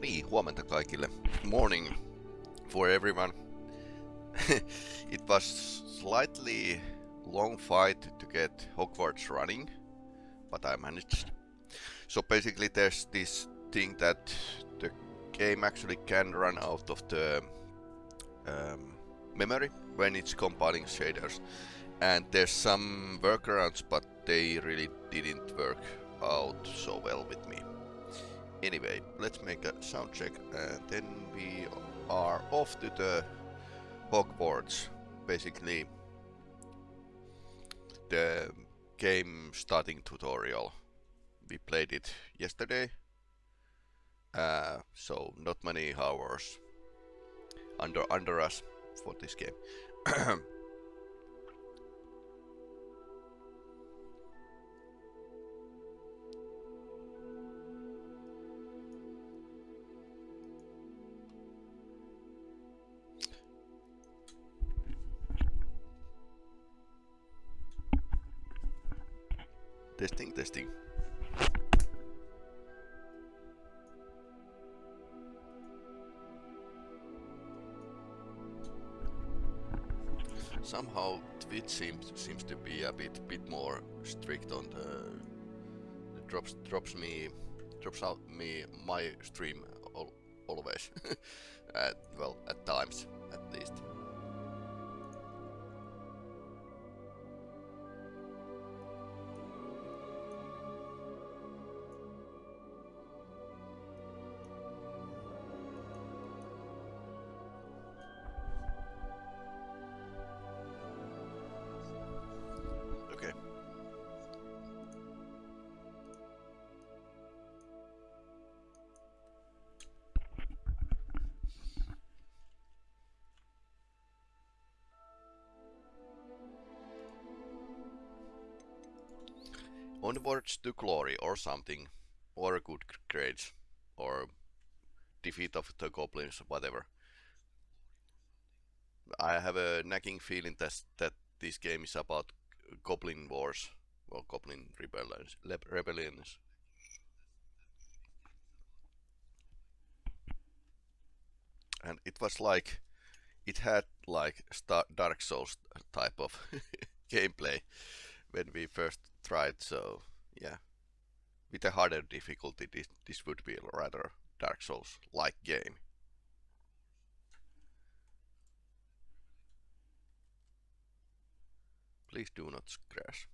Niin, huomenta kaikille. Morning for everyone. it was slightly long fight to get Hogwarts running, but I managed. So basically there's this thing that the game actually can run out of the um, memory when it's compiling shaders. And there's some workarounds, but they really didn't work out so well with me. Anyway, let's make a sound check and then we are off to the Hogwarts. Basically, the game starting tutorial. We played it yesterday, uh, so not many hours under under us for this game. testing, testing. Somehow Twitch seems seems to be a bit bit more strict on the drops drops me drops out me my stream all, always. at, well, at times at least. Onwards to glory or something, or a good grades, or defeat of the goblins, whatever. I have a nagging feeling that that this game is about goblin wars, or goblin rebellions. rebellions. And it was like, it had like Star Dark Souls type of gameplay when we first tried. So yeah, with a harder difficulty, this, this would be a rather Dark Souls like game. Please do not crash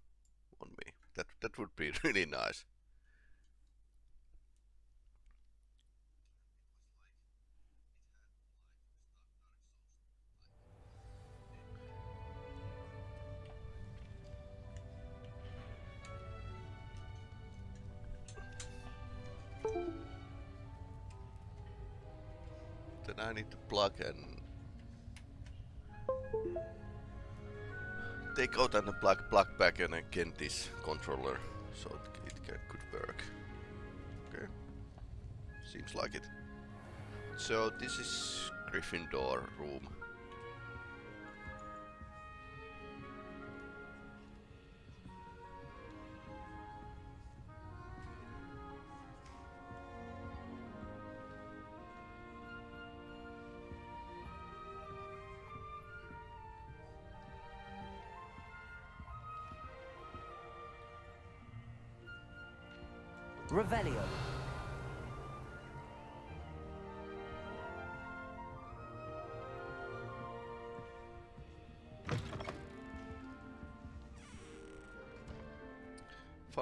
on me. That that would be really nice. Then I need to plug and take out and plug plug back and again this controller so it, it can, could work. Okay, seems like it. So this is Gryffindor room.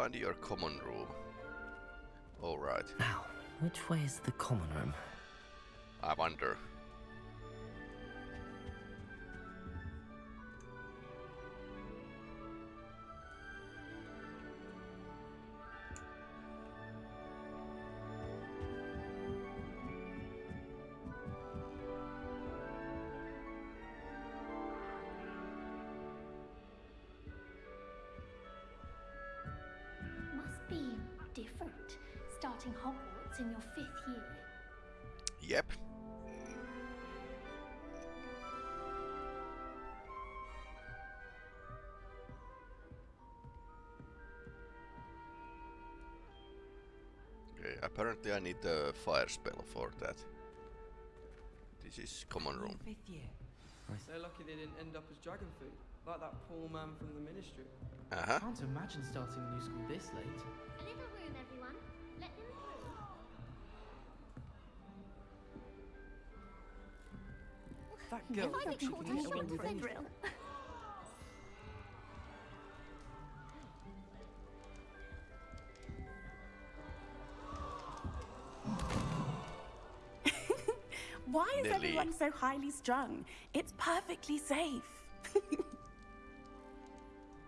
Find your common room. Alright, Now, which way is the common room? I wonder. Apparently I need the fire spell for that. This is common room. Fifth year. They're lucky they didn't end up as dragon food, like that poor man from the ministry. Uh-huh. Can't imagine starting a new school this late. A little room, everyone. Let them through. That girl If I thinks get she caught can in get shot away with with a anything. drill. so highly strung? It's perfectly safe.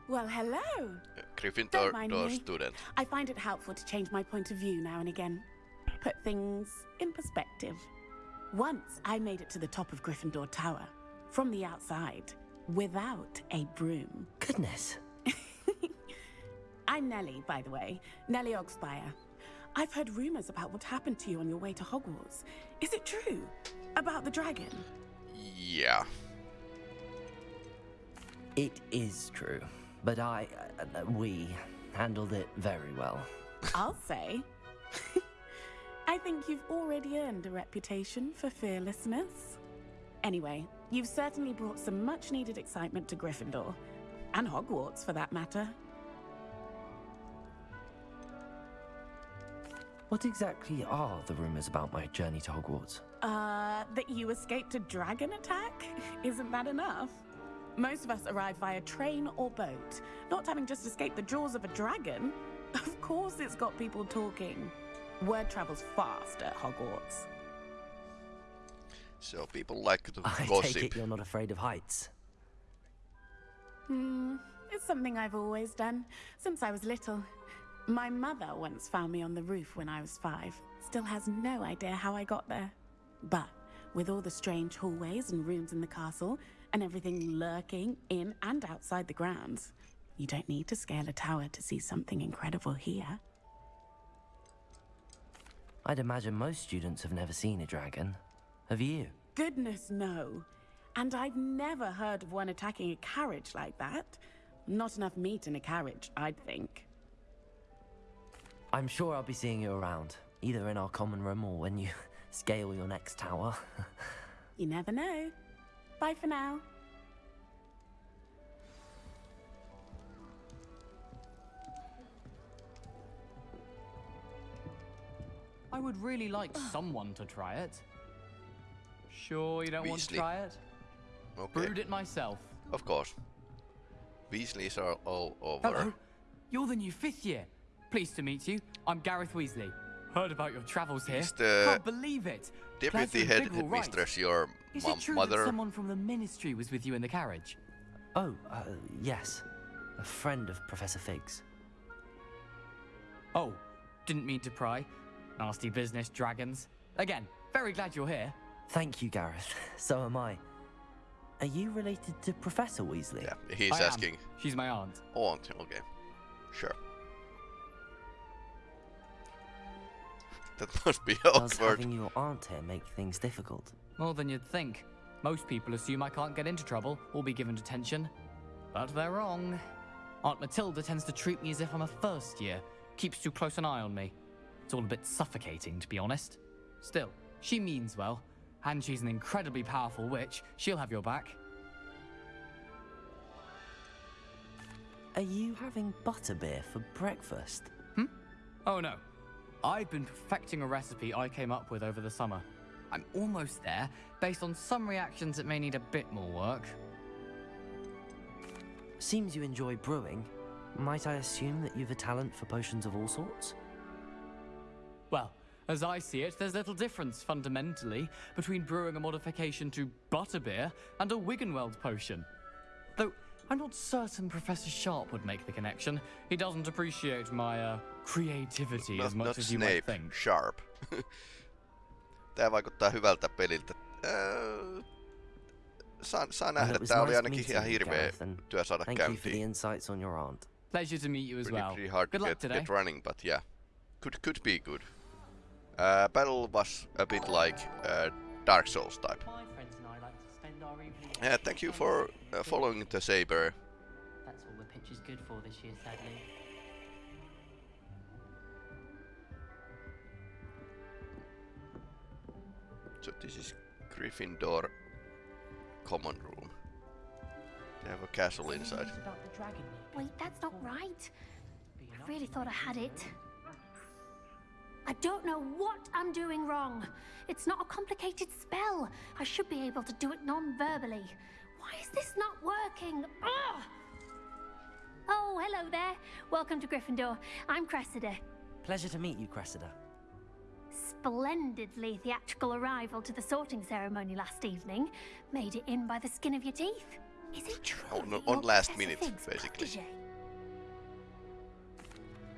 well, hello. Gryffindor Don't mind door me. student. I find it helpful to change my point of view now and again. Put things in perspective. Once I made it to the top of Gryffindor Tower, from the outside, without a broom. Goodness. I'm Nellie, by the way. Nellie Oggspire. I've heard rumors about what happened to you on your way to Hogwarts. Is it true? About the dragon? Yeah. It is true. But I, uh, we, handled it very well. I'll say. I think you've already earned a reputation for fearlessness. Anyway, you've certainly brought some much needed excitement to Gryffindor. And Hogwarts, for that matter. What exactly are the rumors about my journey to Hogwarts? Uh, that you escaped a dragon attack? Isn't that enough? Most of us arrive via train or boat, not having just escaped the jaws of a dragon. Of course, it's got people talking. Word travels fast at Hogwarts. So people like to I gossip. take it you're not afraid of heights. Hmm, it's something I've always done since I was little. My mother once found me on the roof when I was five. Still has no idea how I got there. But with all the strange hallways and rooms in the castle, and everything lurking in and outside the grounds, you don't need to scale a tower to see something incredible here. I'd imagine most students have never seen a dragon. Have you? Goodness, no. And I've never heard of one attacking a carriage like that. Not enough meat in a carriage, I'd think. I'm sure I'll be seeing you around, either in our common room or when you scale your next tower. You never know. Bye for now. I would really like someone to try it. Sure, you don't want to try it? Okay. Brewed it myself. Of course. Weasleys are all over. Hello. You're the new fifth year. Pleased to meet you. I'm Gareth Weasley. Heard about your travels here. He's the Can't believe it. Deputy you're in head Bigwell, right. headmistress, your Is it true mother. that someone from the ministry was with you in the carriage? oh, uh, yes. A friend of Professor Fig's. Oh, didn't mean to pry. Nasty business, dragons. Again, very glad you're here. Thank you, Gareth. So am I. Are you related to Professor Weasley? Yeah, he's I am. asking. She's my aunt. Aunt, okay. Sure. That must be Does having your aunt here make things difficult? More than you'd think. Most people assume I can't get into trouble or be given detention. But they're wrong. Aunt Matilda tends to treat me as if I'm a first year, keeps too close an eye on me. It's all a bit suffocating, to be honest. Still, she means well, and she's an incredibly powerful witch. She'll have your back. Are you having butterbeer for breakfast? Hmm? Oh no. I've been perfecting a recipe I came up with over the summer. I'm almost there, based on some reactions that may need a bit more work. Seems you enjoy brewing. Might I assume that you've a talent for potions of all sorts? Well, as I see it, there's little difference fundamentally between brewing a modification to butterbeer and a Wiggenweld potion. Though I'm not certain Professor Sharp would make the connection. He doesn't appreciate my uh, creativity Not, as much not as you Snape, might think. Sharp. Tää vaikuttaa hyvältä peliltä. Öö, saan, saan Well, nähdä, it was tää oli nice ainakin meeting ihan you, hirveä Gareth, and työ saada Thank you for the käyntiin. insights on your aunt. Pleasure to meet you as Pretty, well. pretty hard Good to luck get, today. get running, but yeah. Could, could be good. Uh, battle was a bit like uh, Dark Souls type. My friends and I like to spend our evenings. Yeah, thank you for uh, following the Saber. That's all the pitch is good for this year, sadly. So this is Gryffindor common room. They have a castle inside. About the dragon Nick. Wait, that's not right. I really thought I had it. I don't know what I'm doing wrong. It's not a complicated spell. I should be able to do it non-verbally. Why is this not working? Ugh! Oh, hello there. Welcome to Gryffindor. I'm Cressida. Pleasure to meet you, Cressida. Splendidly theatrical arrival to the sorting ceremony last evening. Made it in by the skin of your teeth. Is it true? On- that on last minute, basically. protege?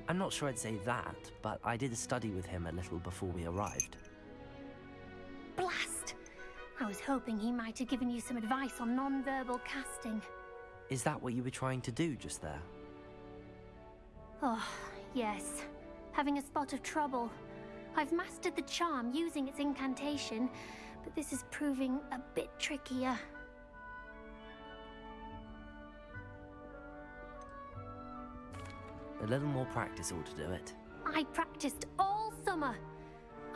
I'm not sure I'd say that, but I did study with him a little before we arrived. Blast! I was hoping he might have given you some advice on non-verbal casting. Is that what you were trying to do just there? Oh, yes. Having a spot of trouble. I've mastered the charm using its incantation, but this is proving a bit trickier. A little more practice ought to do it. I practiced all summer.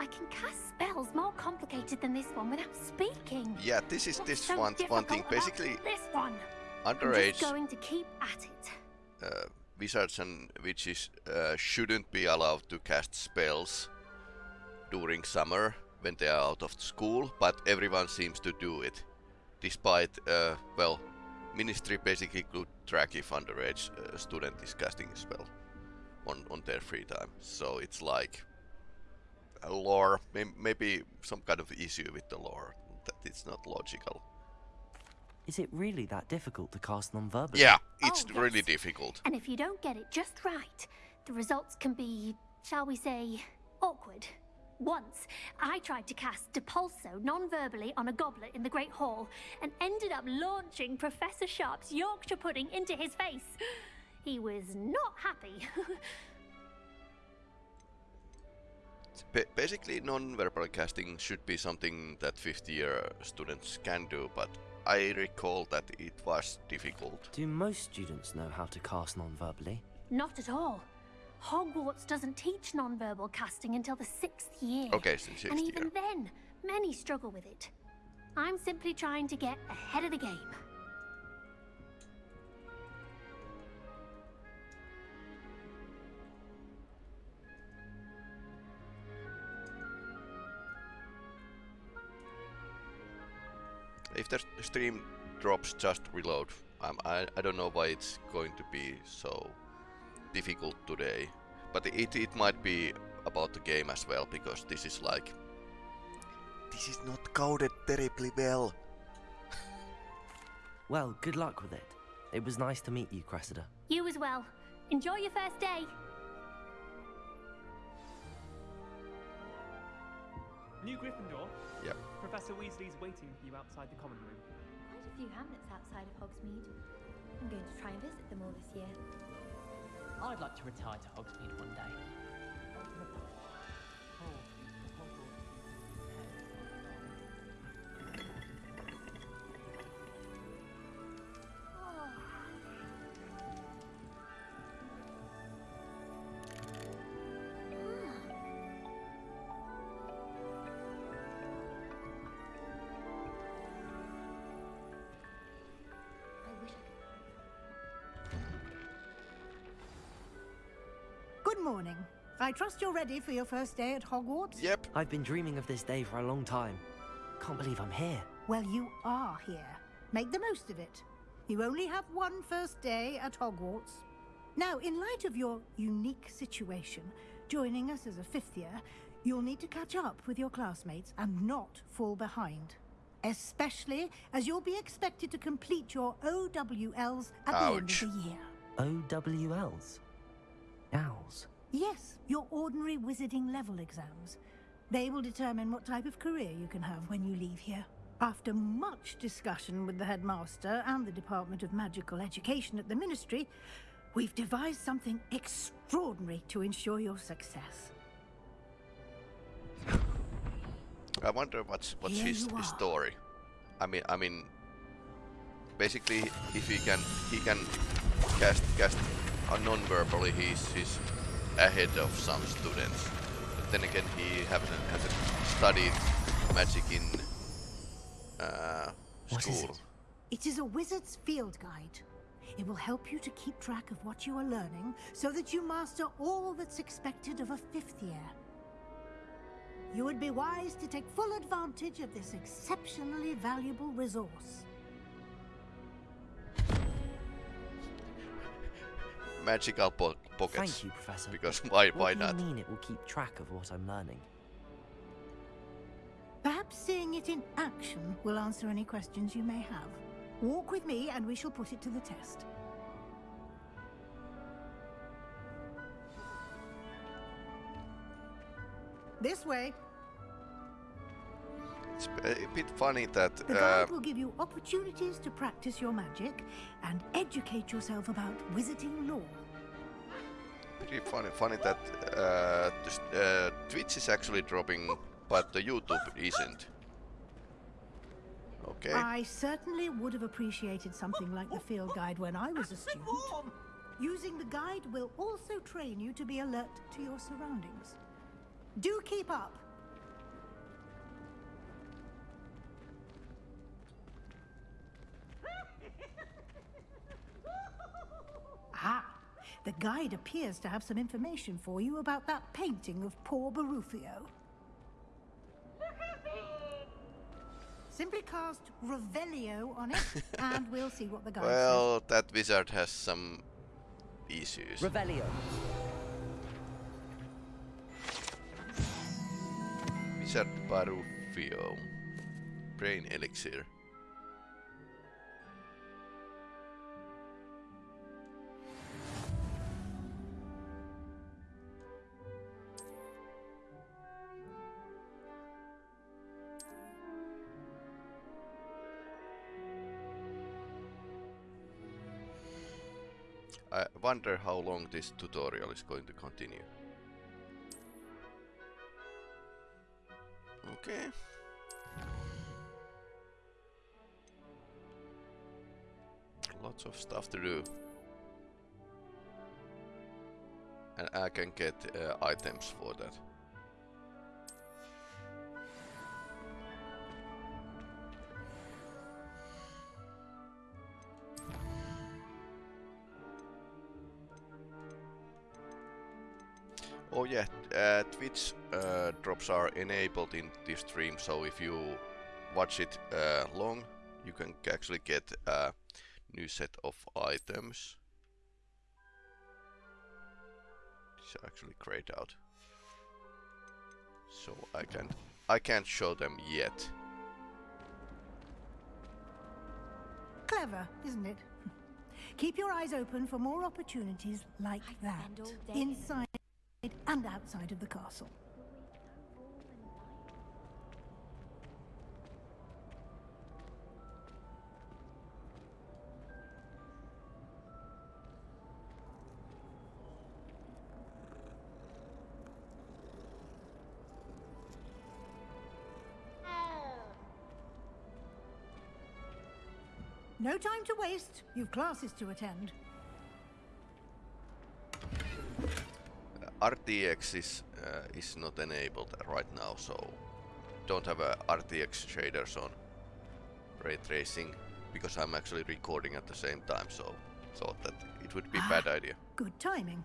I can cast spells more complicated than this one without speaking. Yeah, this is What's this so one one thing. difficult about Basically, this one. I'm underage just going to keep at it. uh, wizards and witches uh, shouldn't be allowed to cast spells during summer when they are out of school, but everyone seems to do it, despite uh, well, ministry basically could track if underage uh, student is casting a spell on on their free time. So it's like a lore, may- maybe some kind of issue with the lore that it's not logical. Is it really that difficult to cast non-verbally? Yeah, it's Oh, really yes. difficult. And if you don't get it just right, the results can be, shall we say, awkward. Once, I tried to cast Depulso non-verbally on a goblet in the Great Hall and ended up launching Professor Sharp's Yorkshire pudding into his face. He was not happy. Ba- basically, non-verbal casting should be something that 50-year students can do, but I recall that it was difficult. Do most students know how to cast non-verbally? not at all. Hogwarts doesn't teach non-verbal casting until the sixth year. Okay, since And 60 even year. then, many struggle with it. I'm simply trying to get ahead of the game. If the stream drops, just reload. Um, I, I don't know why it's going to be so difficult today. But it, it might be about the game as well, because this is like... This is not coded terribly well. Well, good luck with it. It was nice to meet you, Cressida. You as well. Enjoy your first day. New Gryffindor? Yep. Professor Weasley's waiting for you outside the common room. Quite a few hamlets outside of Hogsmeade. I'm going to try and visit them all this year. I'd like to retire to Hogsmeade one day. Good morning. I trust you're ready for your first day at Hogwarts? Yep. I've been dreaming of this day for a long time. Can't believe I'm here. Well, you are here. Make the most of it. You only have one first day at Hogwarts. Now, in light of your unique situation, joining us as a fifth year, you'll need to catch up with your classmates and not fall behind. Especially as you'll be expected to complete your OWLs at the end of the year. OWLs? Owls. Yes, your ordinary wizarding level exams. They will determine what type of career you can have when you leave here. After much discussion with the headmaster and the Department of Magical Education at the Ministry, we've devised something extraordinary to ensure your success. I wonder what's what's Here his, his story. I mean, I mean, basically, if he can he can cast cast uh, non-verbally, he's he's ahead of some students. But then again, he hasn't hasn't studied magic in uh, What is school. it? It is a wizard's field guide. It will help you to keep track of what you are learning so that you master all that's expected of a fifth year. You would be wise to take full advantage of this exceptionally valuable resource. Magical po pockets. Thank you, Professor. Because but why- what why do not? you mean it will keep track of what I'm learning? Perhaps seeing it in action will answer any questions you may have. Walk with me and we shall put it to the test. This way. It's a bit funny that The uh, guide will give you opportunities to practice your magic and educate yourself about wizarding lore. pretty funny, funny that uh, uh, Twitch is actually dropping, but the YouTube isn't. Okay. I certainly would have appreciated something like the field guide when I was a student. Using the guide will also train you to be alert to your surroundings. Do keep up. Ah, the guide appears to have some information for you about that painting of poor Barufio. Simply cast Revelio on it, and we'll see what the guide says. Well, that wizard has some issues. Revelio. Wizard Barufio. Brain elixir. Wonder how long this tutorial is going to continue. Okay. Lots of stuff to do. And I can get uh, items for that. Uh, Twitch uh, drops are enabled in this stream, so if you watch it uh, long, you can actually get a new set of items. These are actually grayed out, so I can't I can't show them yet. Clever, isn't it? Keep your eyes open for more opportunities like that, spend all day in- inside and outside of the castle. No time to waste. You've classes to attend. RTX is uh, is not enabled right now, so don't have a RTX shaders on ray tracing because I'm actually recording at the same time, so thought that it would be a bad idea. Good timing.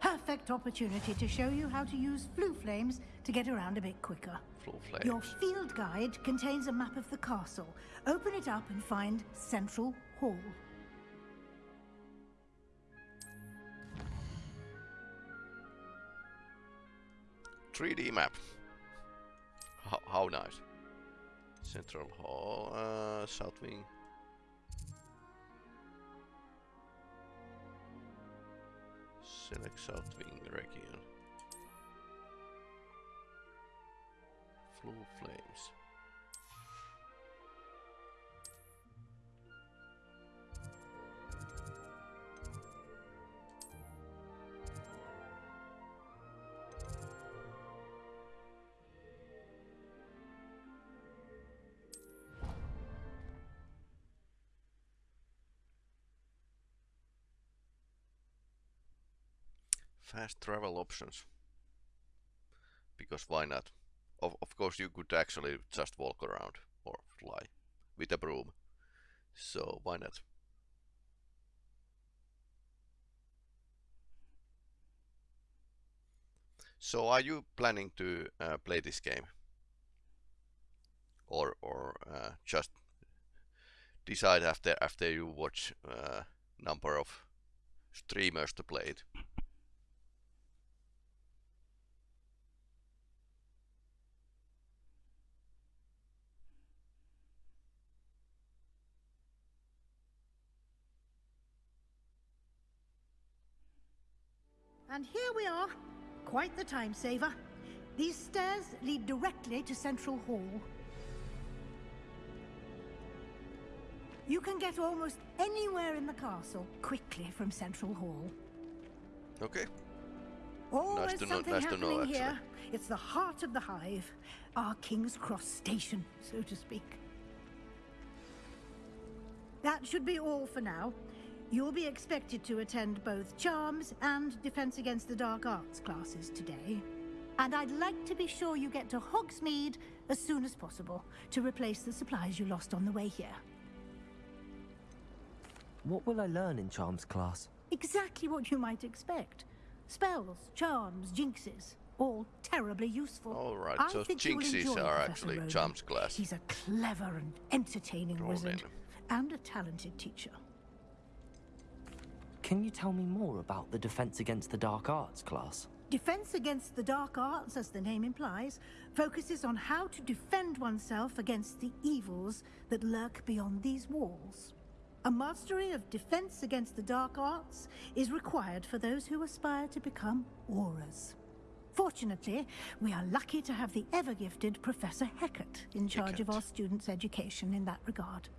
Perfect opportunity to show you how to use Floo flames to get around a bit quicker. Flow Your field guide contains a map of the castle. Open it up and find Central Hall. Three D map. How, how nice. Central Hall, uh, South Wing. Select South Wing region. Floo flames. Fast travel options. Because why not? of, of course you could actually just walk around or fly with a broom. So why not? So are you planning to uh, play this game? Or or uh, just decide after after you watch uh, number of streamers to play it? And here we are. Quite the time saver. These stairs lead directly to Central Hall. You can get almost anywhere in the castle quickly from Central Hall. Okay. Always know- something nice to know, happening here. It's the heart of the hive, our King's Cross station, so to speak. That should be all for now. You'll be expected to attend both Charms and Defense Against the Dark Arts classes today. And I'd like to be sure you get to Hogsmeade as soon as possible to replace the supplies you lost on the way here. What will I learn in Charms class? Exactly what you might expect. Spells, charms, jinxes, all terribly useful. All right, I so think you will jinxes are actually Ronen. charms class. He's a clever and entertaining Ronen. wizard and a talented teacher. Can you tell me more about the Defense Against the Dark Arts class? Defense against the dark arts, as the name implies, focuses on how to defend oneself against the evils that lurk beyond these walls. A mastery of defense against the dark arts is required for those who aspire to become Aurors. Fortunately, we are lucky to have the ever gifted Professor Hecat in charge of our students' education in that regard.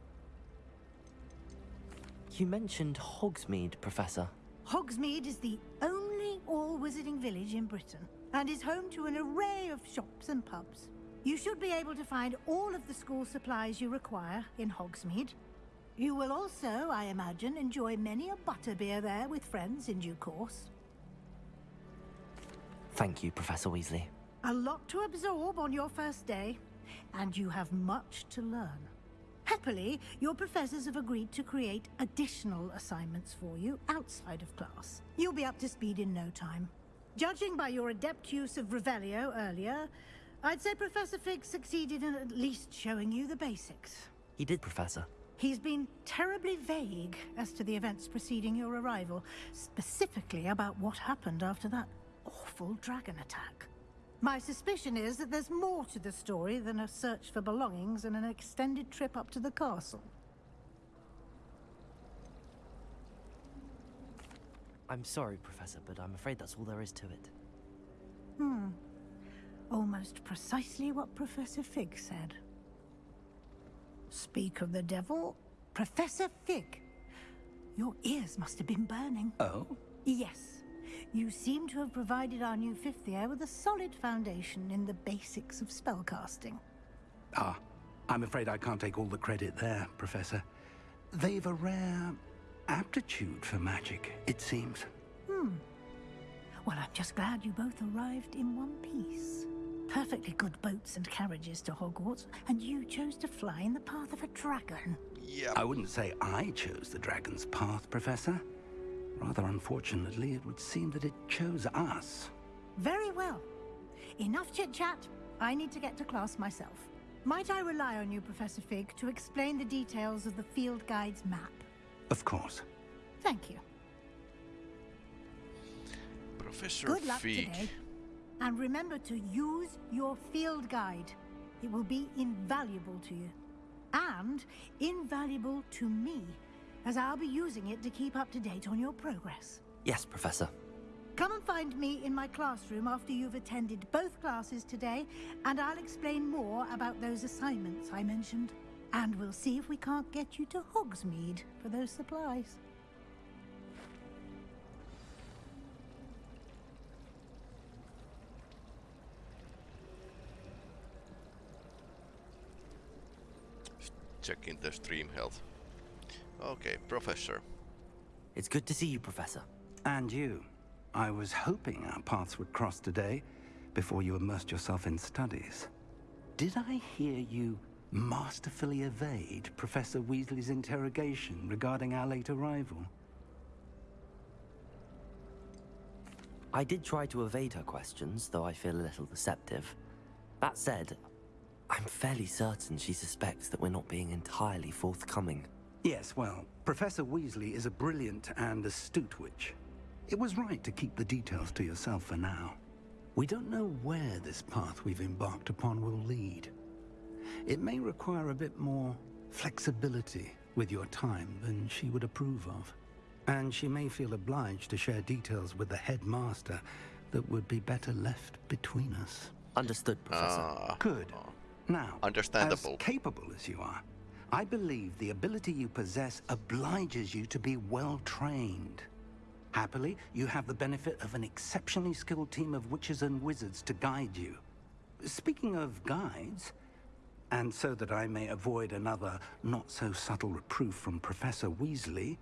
You mentioned Hogsmeade, Professor. Hogsmeade is the only all wizarding village in Britain and is home to an array of shops and pubs. You should be able to find all of the school supplies you require in Hogsmeade. You will also, I imagine, enjoy many a butterbeer there with friends in due course. Thank you, Professor Weasley. A lot to absorb on your first day, and you have much to learn. Happily, your professors have agreed to create additional assignments for you outside of class. You'll be up to speed in no time. Judging by your adept use of Revelio earlier, I'd say Professor Fig succeeded in at least showing you the basics. He did, Professor. He's been terribly vague as to the events preceding your arrival, specifically about what happened after that awful dragon attack. My suspicion is that there's more to the story than a search for belongings and an extended trip up to the castle. I'm sorry, Professor, but I'm afraid that's all there is to it. Hmm. Almost precisely what Professor Fig said. Speak of the devil, Professor Fig. Your ears must have been burning. Oh? Yes. You seem to have provided our new fifth year with a solid foundation in the basics of spellcasting. Ah, I'm afraid I can't take all the credit there, Professor. They've a rare aptitude for magic, it seems. Hmm. Well, I'm just glad you both arrived in one piece. Perfectly good boats and carriages to Hogwarts, and you chose to fly in the path of a dragon. Yeah. I wouldn't say I chose the dragon's path, Professor. Rather unfortunately, it would seem that it chose us. Very well. Enough chit chat. I need to get to class myself. Might I rely on you, Professor Fig, to explain the details of the field guide's map? Of course. Thank you. Professor Good luck Fig. today. And remember to use your field guide. It will be invaluable to you. And invaluable to me, as I'll be using it to keep up to date on your progress. Yes, Professor. Come and find me in my classroom after you've attended both classes today, and I'll explain more about those assignments I mentioned. And we'll see if we can't get you to Hogsmeade for those supplies. Checking the stream health. Okay, Professor. It's good to see you, Professor. And you. I was hoping our paths would cross today, before you immersed yourself in studies. Did I hear you masterfully evade Professor Weasley's interrogation regarding our late arrival? I did try to evade her questions, though I feel a little deceptive. That said, I'm fairly certain she suspects that we're not being entirely forthcoming. Yes, well, Professor Weasley is a brilliant and astute witch. It was right to keep the details to yourself for now. We don't know where this path we've embarked upon will lead. It may require a bit more flexibility with your time than she would approve of. And she may feel obliged to share details with the headmaster that would be better left between us. Understood, Professor. Ah, Good. Now, Understandable. as capable as you are, I believe the ability you possess obliges you to be well trained. Happily, you have the benefit of an exceptionally skilled team of witches and wizards to guide you. Speaking of guides, and so that I may avoid another not-so-subtle reproof from Professor Weasley,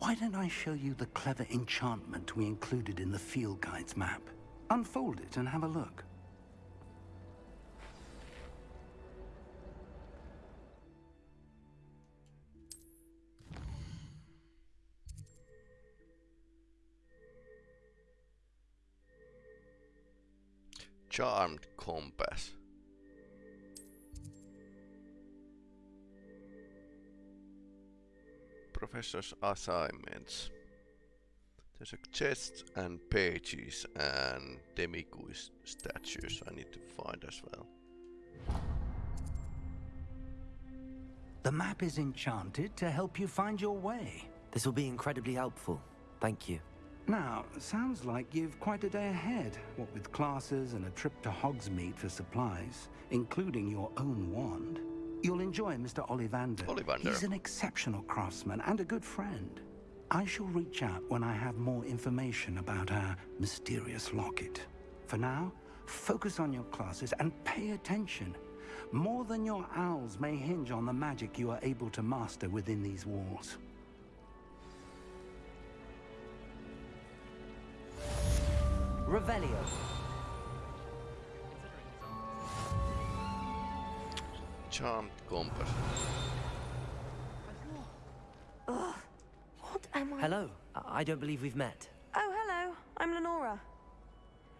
why don't I show you the clever enchantment we included in the field guide's map? Unfold it and have a look. Charmed compass. Professor's assignments. There's a chest and pages and demiguise statues I need to find as well. The map is enchanted to help you find your way. This will be incredibly helpful. Thank you. Now, sounds like you've quite a day ahead, what with classes and a trip to Hogsmeade for supplies, including your own wand. You'll enjoy Mr. Ollivander. Ollivander. He's an exceptional craftsman and a good friend. I shall reach out when I have more information about our mysterious locket. For now, focus on your classes and pay attention. More than your owls may hinge on the magic you are able to master within these walls. Revelio. Charmed compass. Ugh. What am I? Hello. I I don't believe we've met. Oh, hello. I'm Lenora.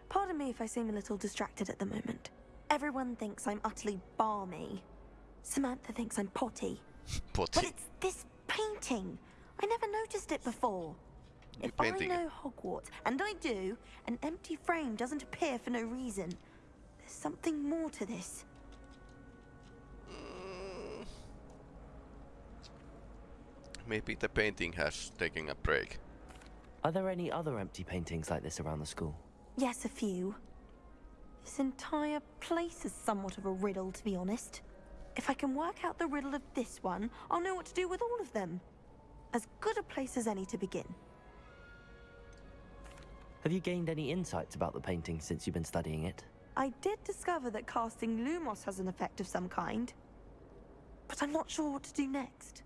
Pardon me if I seem a little distracted at the moment. Everyone thinks I'm utterly balmy. Samantha thinks I'm potty. Potty. But it's this painting. I never noticed it before. New If painting. I know Hogwarts, and I do, an empty frame doesn't appear for no reason. There's something more to this. Mm. Maybe the painting has taken a break. Are there any other empty paintings like this around the school? Yes, a few. This entire place is somewhat of a riddle, to be honest. If I can work out the riddle of this one, I'll know what to do with all of them. As good a place as any to begin. Have you gained any insights about the painting since you've been studying it? I did discover that casting Lumos has an effect of some kind. But I'm not sure what to do next.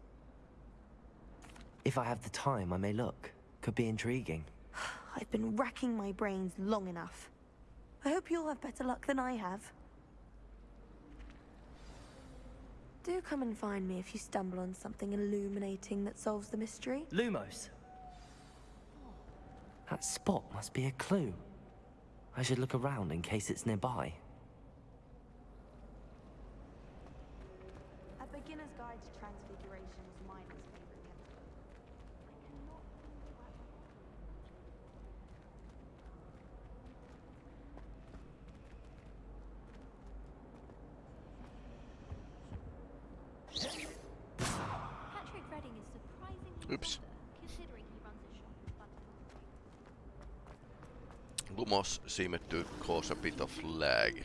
If I have the time, I may look. Could be intriguing. I've been racking my brains long enough. I hope you'll have better luck than I have. Do come and find me if you stumble on something illuminating that solves the mystery. Lumos. That spot must be a clue. I should look around in case it's nearby. A beginner's guide to transfiguration was Miner's favorite gift. I cannot Patrick Redding is surprisingly Oops. clever, considering he runs a shop. But Lumos seemed to cause a bit of lag.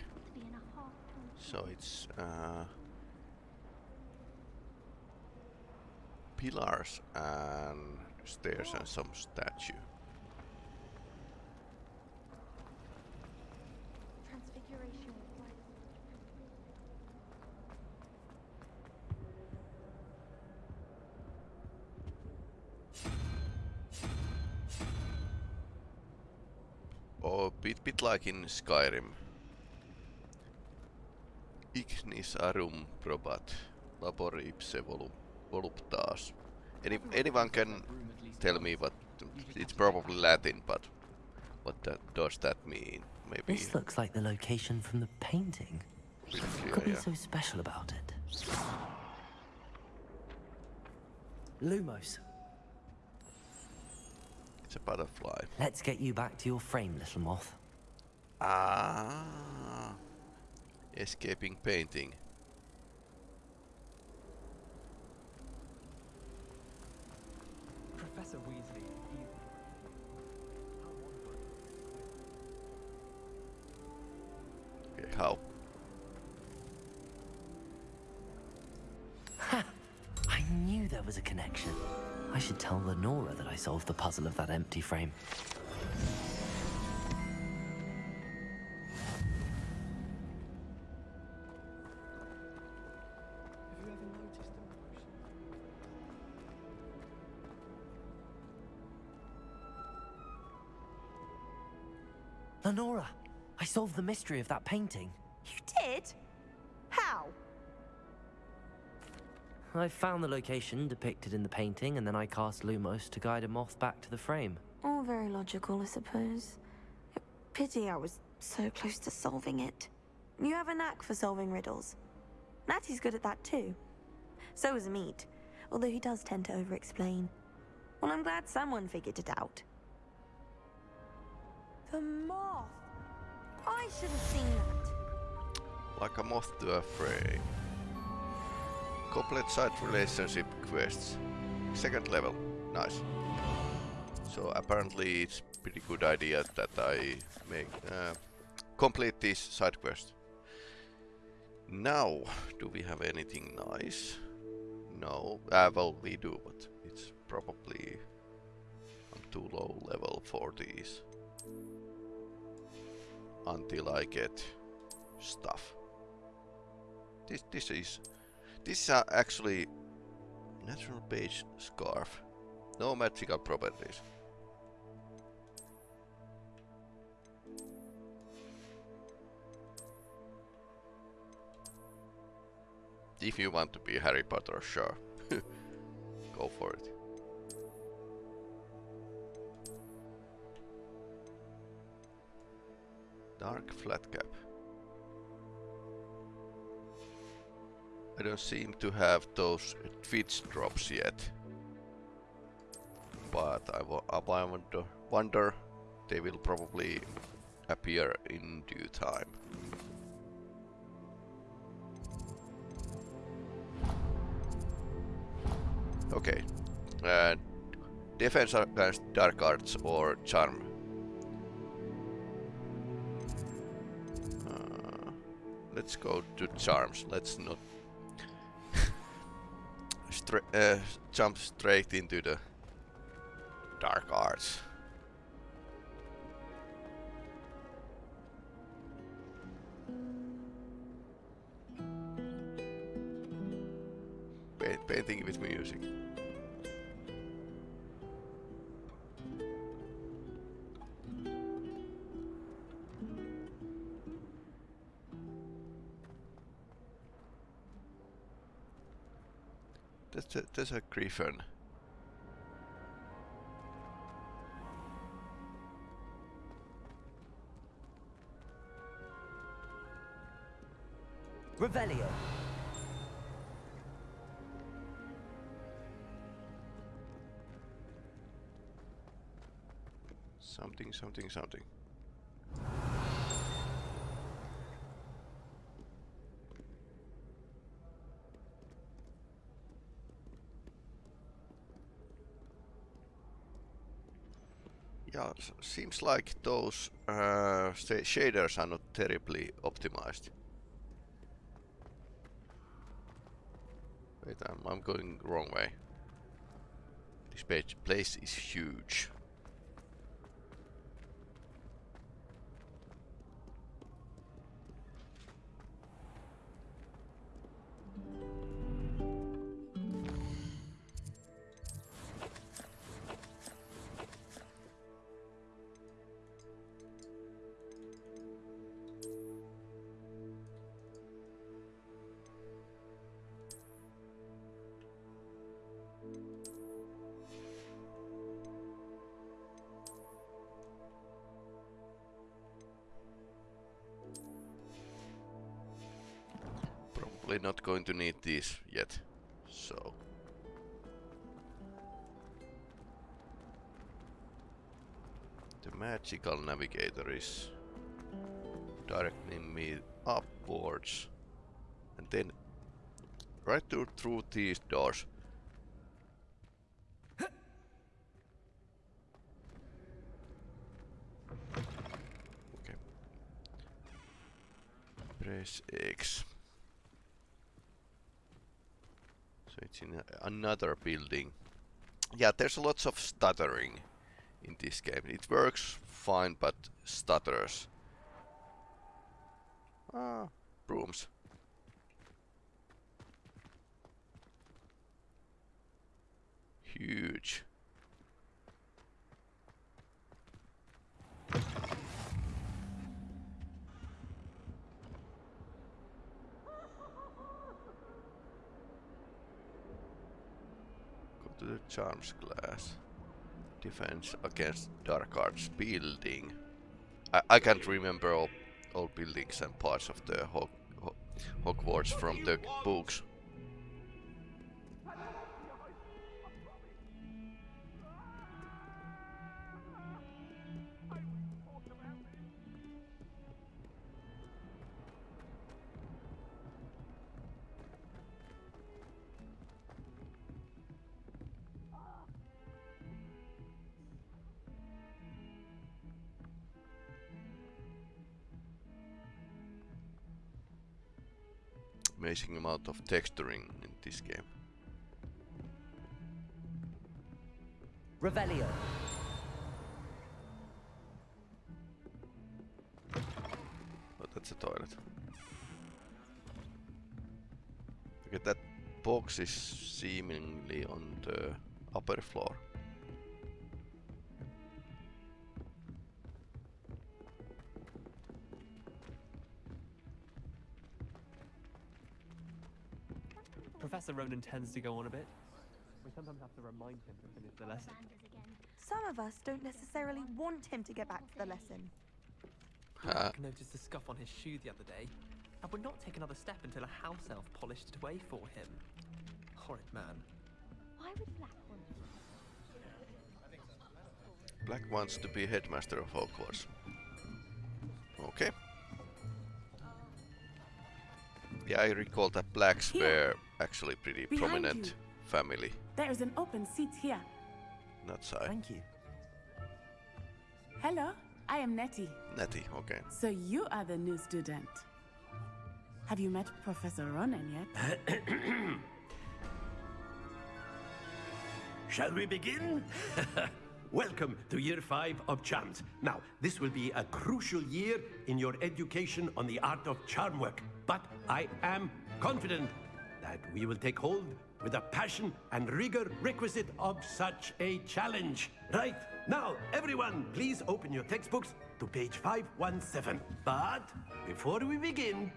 So it's uh, pillars and stairs and some statue. Transfiguration was like Oh, bit like in Skyrim. ignis aurum probat labor ipse volu voluptas. Any, anyone can tell me what it's probably Latin, but what that, does that mean? Maybe This looks like the location from the painting. clear, Could be yeah. so special about it. Lumos, It's a butterfly. let's get you back to your frame, little moth. Ah, escaping painting. Professor Weasley, he... Okay, how? I knew there was a connection. I should tell Lenora that I solved the puzzle of that empty frame. Lenora, I solved the mystery of that painting. You did? How? I found the location depicted in the painting, and then I cast Lumos to guide a moth back to the frame. All very logical, I suppose. A pity I was so close to solving it. You have a knack for solving riddles. Natty's good at that too. So is Amit, although he does tend to over-explain. Well, I'm glad someone figured it out. The moth! I should have seen that. Like a moth to a frame. Complete side relationship quests. Second level. Nice. So apparently it's pretty good idea that I make uh, complete this side quest. Now, do we have anything nice? No. Uh, well, we do, but it's probably I'm too low level for these. Until I get stuff. This this is this is actually natural page scarf. No magical properties. If you want to be Harry Potter, sure. Go for it. Dark flat cap. I don't seem to have those Twitch drops yet. But I, I wonder, wonder they will probably appear in due time. Okay. Defense against dark arts or charm. Let's go to charms. Let's not stra uh, jump straight into the dark arts. A, a griffin. Revelio. Something, something, something. Seems like those uh, shaders are not terribly optimized. Wait, I'm, I'm going wrong way. This page place is huge. The magical navigator is directing me upwards. And then right through, through these doors. Okay. Press X. So it's in a, another building. Yeah, there's lots of stuttering in this game. It works fine, but stutters. Ah, brooms. Huge. Go to the charms class. Defense against dark arts building. I, I can't remember all, all buildings and parts of the Hog, Hog, Hogwarts from the books. Amazing amount of texturing in this game. Revelio. Oh, that's a toilet. Okay, that box is seemingly on the upper floor. Ronen tends to go on a bit. We sometimes have to remind him to finish the lesson. Some of us don't necessarily want him to get back to the lesson. Uh, I noticed a scuff on his shoe the other day. I would not take another step until a house elf polished it away for him. Horrid man. Why would Black want Black wants to be headmaster of Hogwarts. Okay. Yeah, I recall that Blacks Here. were actually pretty Behind prominent you. family. There is an open seat here. Natsai. Thank you. Hello, I am Nettie. Nettie, okay. So you are the new student. Have you met Professor Ronen yet? Shall we begin? Welcome to year five of charms. Now, this will be a crucial year in your education on the art of charm work. But I am confident that we will take hold with the passion and rigor requisite of such a challenge. Right, now, everyone, please open your textbooks to page 517. But before we begin,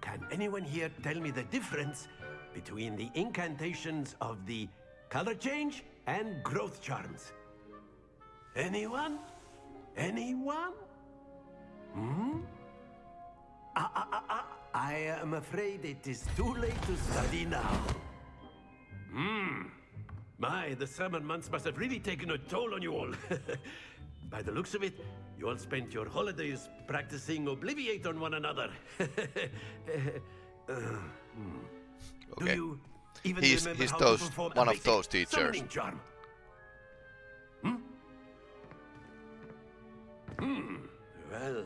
can anyone here tell me the difference between the incantations of the color change and growth charms? Anyone? Anyone? Hmm? Ah, ah, ah, ah. I am afraid it is too late to study now. Hmm. My, the summer months must have really taken a toll on you all. By the looks of it, you all spent your holidays practicing Obliviate on one another. Uh, hmm. Do you even He's- remember he's how those- to perform one of those teachers. charm? Hmm. Well,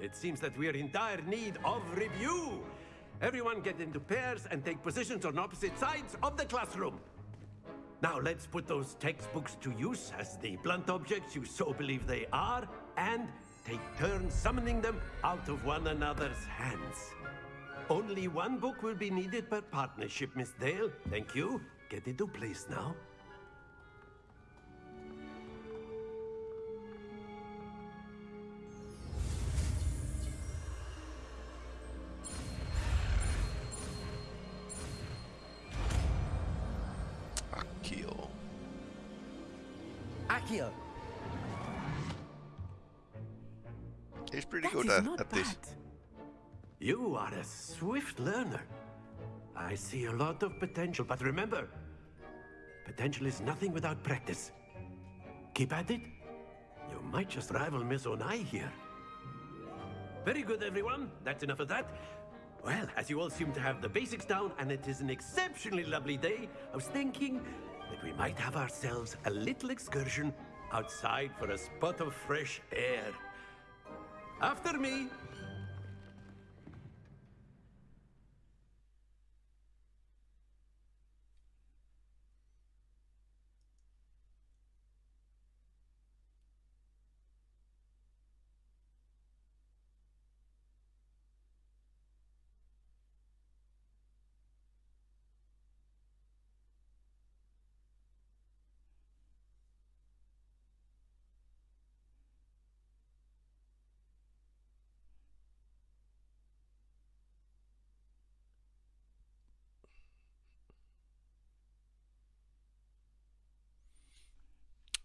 it seems that we are in dire need of review. Everyone get into pairs and take positions on opposite sides of the classroom. Now let's put those textbooks to use as the blunt objects you so believe they are, and take turns summoning them out of one another's hands. Only one book will be needed per partnership, Miss Dale. Thank you. Get into place now. Good at, not at this. You are a swift learner. I see a lot of potential, but remember, potential is nothing without practice. Keep at it. You might just rival Miss Onai here. Very good, everyone. That's enough of that. Well, as you all seem to have the basics down, and it is an exceptionally lovely day, I was thinking that we might have ourselves a little excursion outside for a spot of fresh air. After me.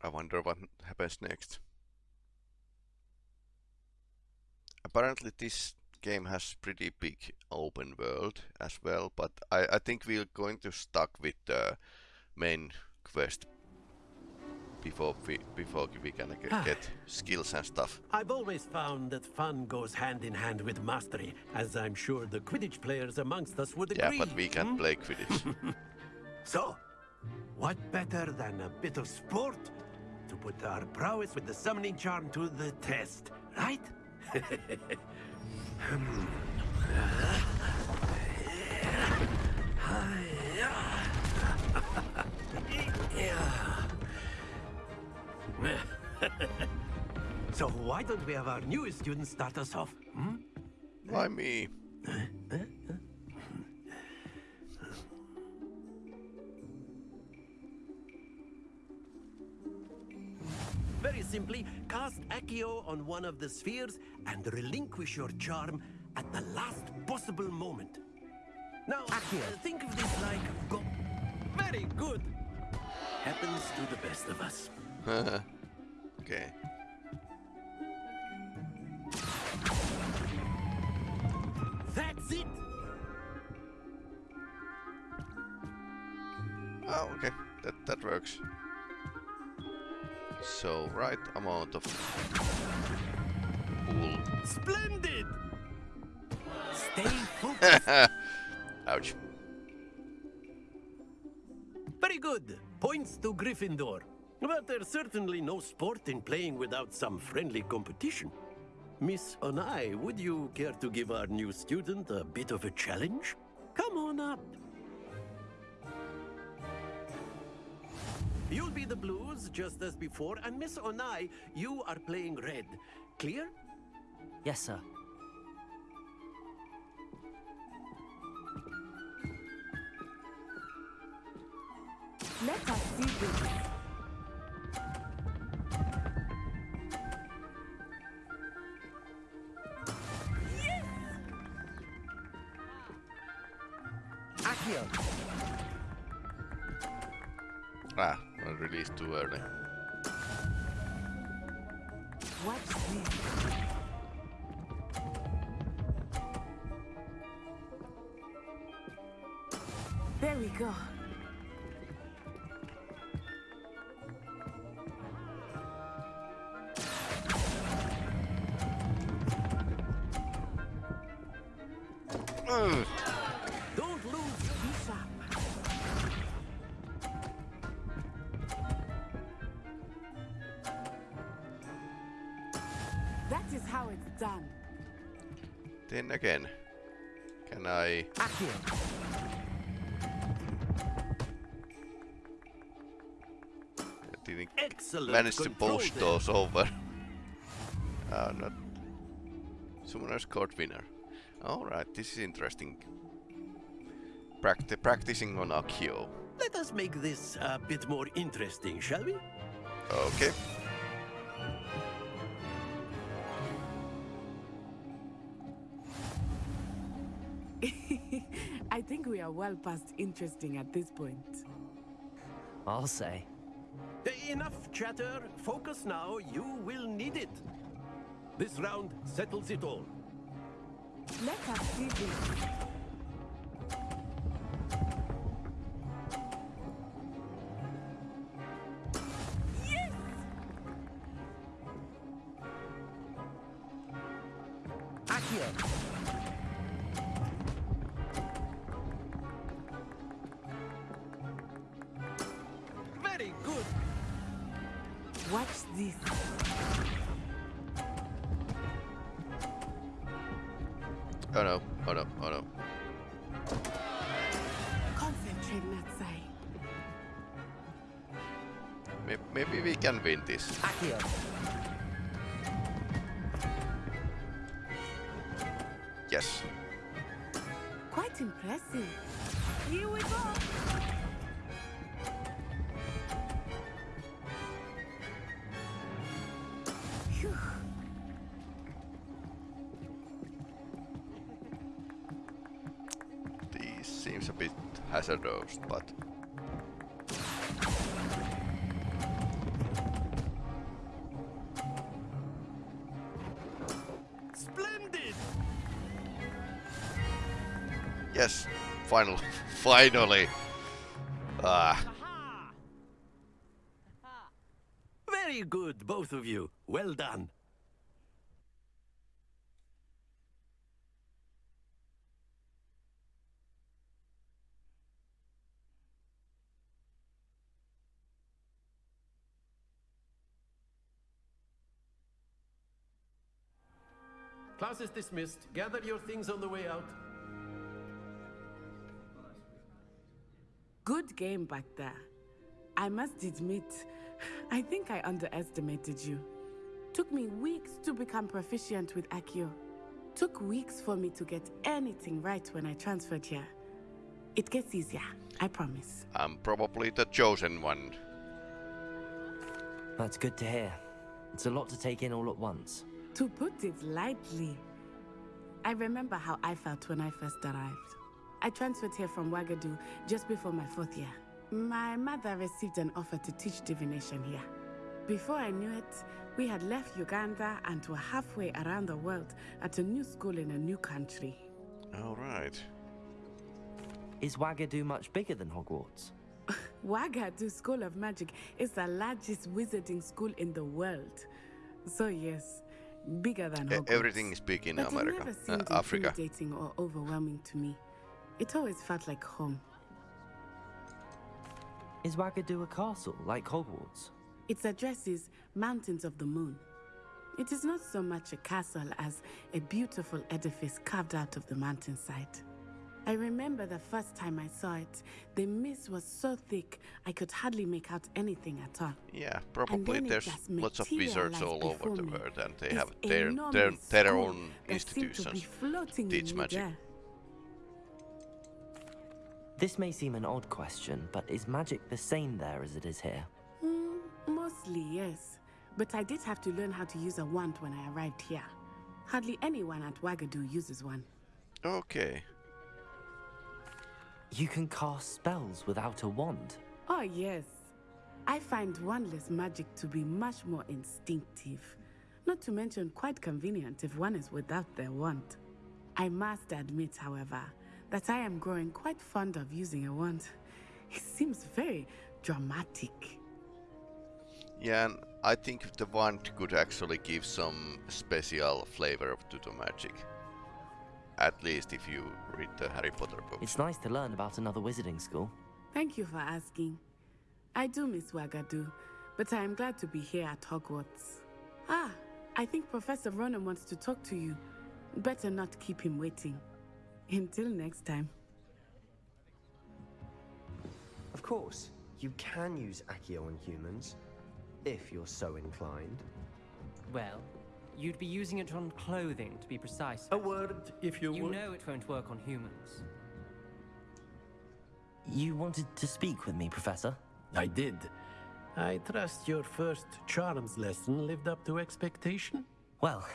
I wonder what happens next. Apparently this game has pretty big open world as well, but I, I think we're going to stuck with the main quest before we before we can get, get skills and stuff. I've always found that fun goes hand in hand with mastery, as I'm sure the Quidditch players amongst us would agree. Yeah, but we can't hmm? play Quidditch. so, what better than a bit of sport to put our prowess with the summoning charm to the test, right? So why don't we have our newest student start us off? Hmm? Why me? Very Accio on one of the spheres and relinquish your charm at the last possible moment. Now, Accio. Uh, think of this like go. Very good. Happens to the best of us. okay. That's it. Oh, okay. That that works. So, right amount of pool. Splendid! Stay focused. Ouch. Very good. Points to Gryffindor. But there's certainly no sport in playing without some friendly competition. Miss Onai, would you care to give our new student a bit of a challenge? Come on up. You'll be the blues, just as before, and Miss Onai, you are playing red. Clear? Yes, sir. Let us see this. I released too early. There we go. Then again, can I? I didn't Excellent manage to post there. those over. Ah, not. Someone Summoner's Court winner. Alright, this is interesting. Practi practicing on Accio. Let us make this a bit more interesting, shall we? Okay. We are well past interesting at this point. I'll say. Enough chatter. Focus now. You will need it. This round settles it all. Let us see this. Can win this. Finally. Ah, Very good, both of you. Well done. Class is dismissed. Gather your things on the way out. Game back there. I must admit, I think I underestimated you. Took me weeks to become proficient with Accio. Took weeks for me to get anything right when I transferred here. It gets easier, I promise. I'm probably the chosen one. That's good to hear. It's a lot to take in all at once. To put it lightly, I remember how I felt when I first arrived. I transferred here from Wagadu just before my fourth year. My mother received an offer to teach divination here. Before I knew it, we had left Uganda and were halfway around the world at a new school in a new country. All right. Is Wagadu much bigger than Hogwarts? Wagadu School of Magic is the largest wizarding school in the world. So yes, bigger than Hogwarts. everything is big in but America, it never uh, seemed Africa. intimidating or overwhelming to me. It always felt like home. Is Wagadu a castle, like Hogwarts? Its address is Mountains of the Moon. It is not so much a castle as a beautiful edifice carved out of the mountainside. I remember the first time I saw it, the mist was so thick I could hardly make out anything at all. Yeah, probably there's lots of wizards all over the world and they have their their, their own that to institutions to teach magic. midair. This may seem an odd question, but is magic the same there as it is here? Mm, mostly, yes. But I did have to learn how to use a wand when I arrived here. Hardly anyone at Wagadu uses one. Okay. You can cast spells without a wand. Oh, yes. I find wandless magic to be much more instinctive. Not to mention quite convenient if one is without their wand. I must admit, however, that I am growing quite fond of using a wand. It seems very dramatic. Yeah, and I think the wand could actually give some special flavor to the magic. At least if you read the Harry Potter books. It's nice to learn about another wizarding school. Thank you for asking. I do miss Wagadu, but I am glad to be here at Hogwarts. Ah, I think Professor Ronen wants to talk to you. Better not keep him waiting. Until next time. Of course, you can use Accio on humans, if you're so inclined. Well, you'd be using it on clothing, to be precise. A word, if you You would. know it won't work on humans. You wanted to speak with me, Professor? I did. I trust your first charms lesson lived up to expectation? Well,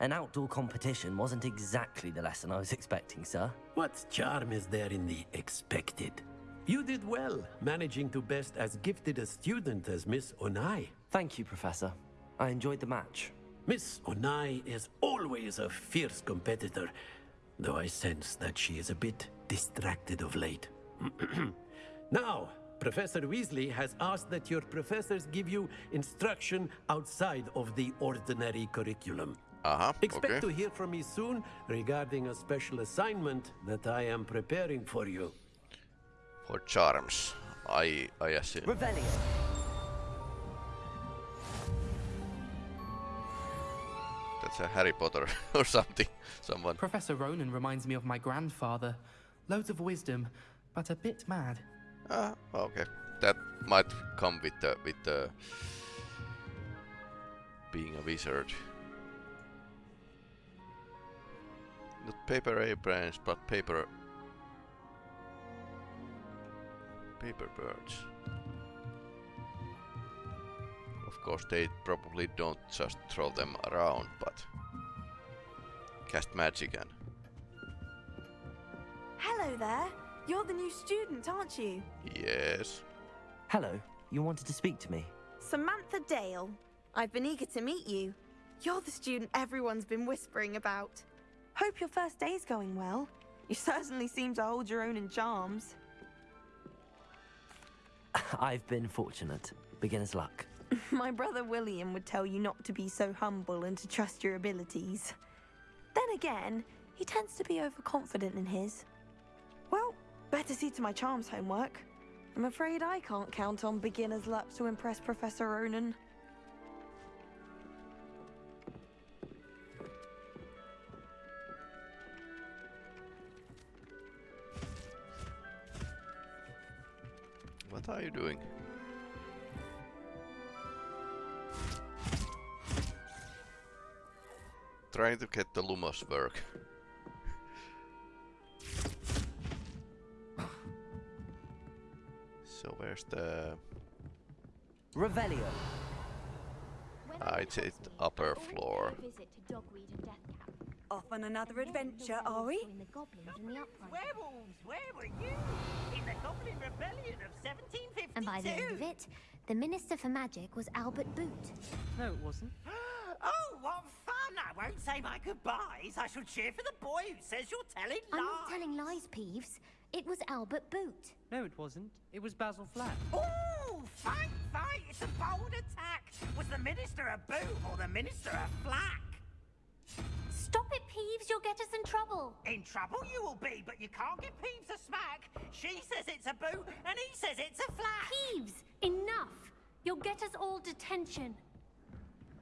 an outdoor competition wasn't exactly the lesson I was expecting, sir. What charm is there in the expected? You did well, managing to best as gifted a student as Miss Onai. Thank you, Professor. I enjoyed the match. Miss Onai is always a fierce competitor, though I sense that she is a bit distracted of late. now, Professor Weasley has asked that your professors give you instruction outside of the ordinary curriculum. Uh-huh, Expect okay. to hear from me soon regarding a special assignment that I am preparing for you. For charms, I I assume. Revelio. That's a Harry Potter or something. Someone. Professor Ronen reminds me of my grandfather. Loads of wisdom, but a bit mad. Ah, okay. That might come with the with the being a wizard. Not paper airplanes, but paper paper birds. Of course, they probably don't just throw them around, but cast magic and Hello there. You're the new student, aren't you? yes. Hello, you wanted to speak to me? Samantha Dale. I've been eager to meet you. You're the student everyone's been whispering about. Hope your first day's going well. You certainly seem to hold your own in charms. I've been fortunate. Beginner's luck. My brother William would tell you not to be so humble and to trust your abilities. Then again, he tends to be overconfident in his. Well, better see to my charms homework. I'm afraid I can't count on beginner's luck to impress Professor Ronen. Are you doing? Trying to get the Lumos work. so where's the... Revelio. Ah, it's it upper floor. Visit to Dogweed and Deathcap. Off on another adventure, are we? The goblins and the. Werewolves, where were you? In the Goblin Rebellion of 1752. And by the end of it, the Minister for Magic was Albert Boot. No, it wasn't. Oh, what fun! I won't say my goodbyes. I shall cheer for the boy who says you're telling lies. I'm not telling lies, Peeves. It was Albert Boot. No, it wasn't. It was Basil Flack. Oh, fight, fight! It's a bold attack. Was the minister a boot or the minister a flack? Stop it, Peeves. You'll get us in trouble. In trouble you will be, but you can't give Peeves a smack. She says it's a boot, and he says it's a flack. Peeves, enough. You'll get us all detention.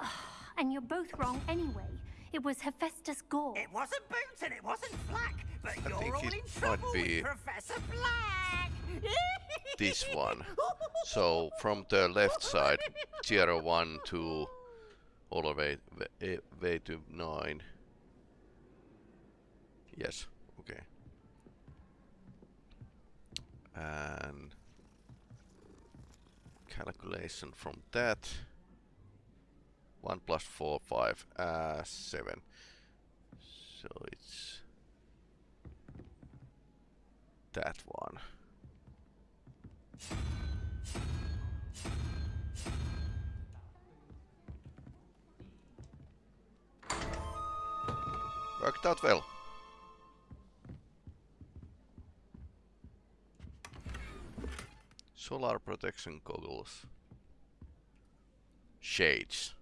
and you're both wrong anyway. It was Hephaestus Gore. It wasn't boot and it wasn't flack, but I you're think all it in might trouble be- with Professor Black. this one. So from the left side, tier 1 to all the way, way, way to 9. Yes, okay. And calculation from that. 1 plus 4, 5, uh, 7. So it's that one. Worked out well. Solar protection goggles. Shades.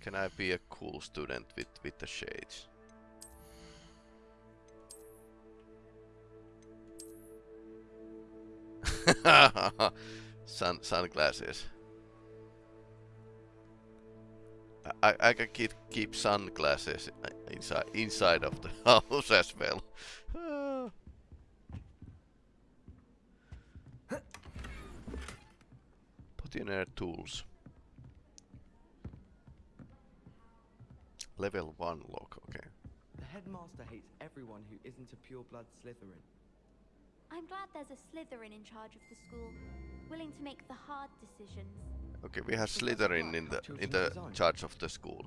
Can I be a cool student with, with the shades? Sun sunglasses. I, I can keep keep sunglasses inside inside of the house as well. Ah. Put tools. Level 1 lock, okay. The headmaster hates everyone who isn't a pure-blood Slytherin. I'm glad there's a Slytherin in charge of the school, willing to make the hard decisions. Okay, we have Slytherin in the in the charge of the school.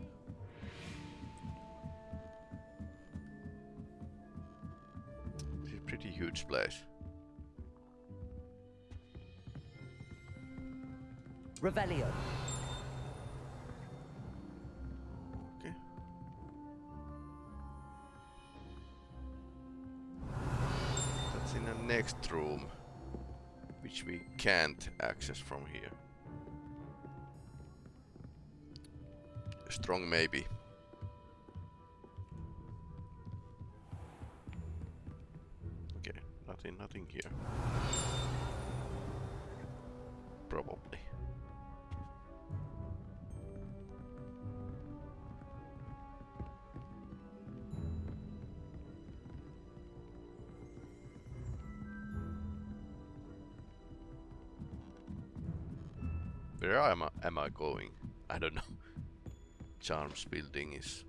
huge place. Revelio. Okay. That's in the next room, which we can't access from here. Strong maybe. Nothing, nothing here. Probably. Where am I, am I going? I don't know. Charms building is...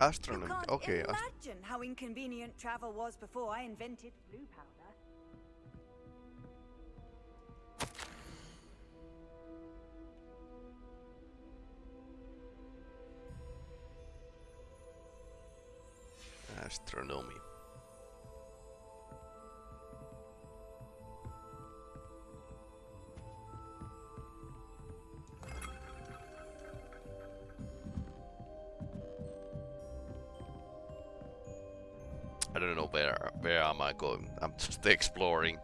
Can't Okay, imagine how inconvenient travel was before I invented Floo powder. Going. I'm just exploring.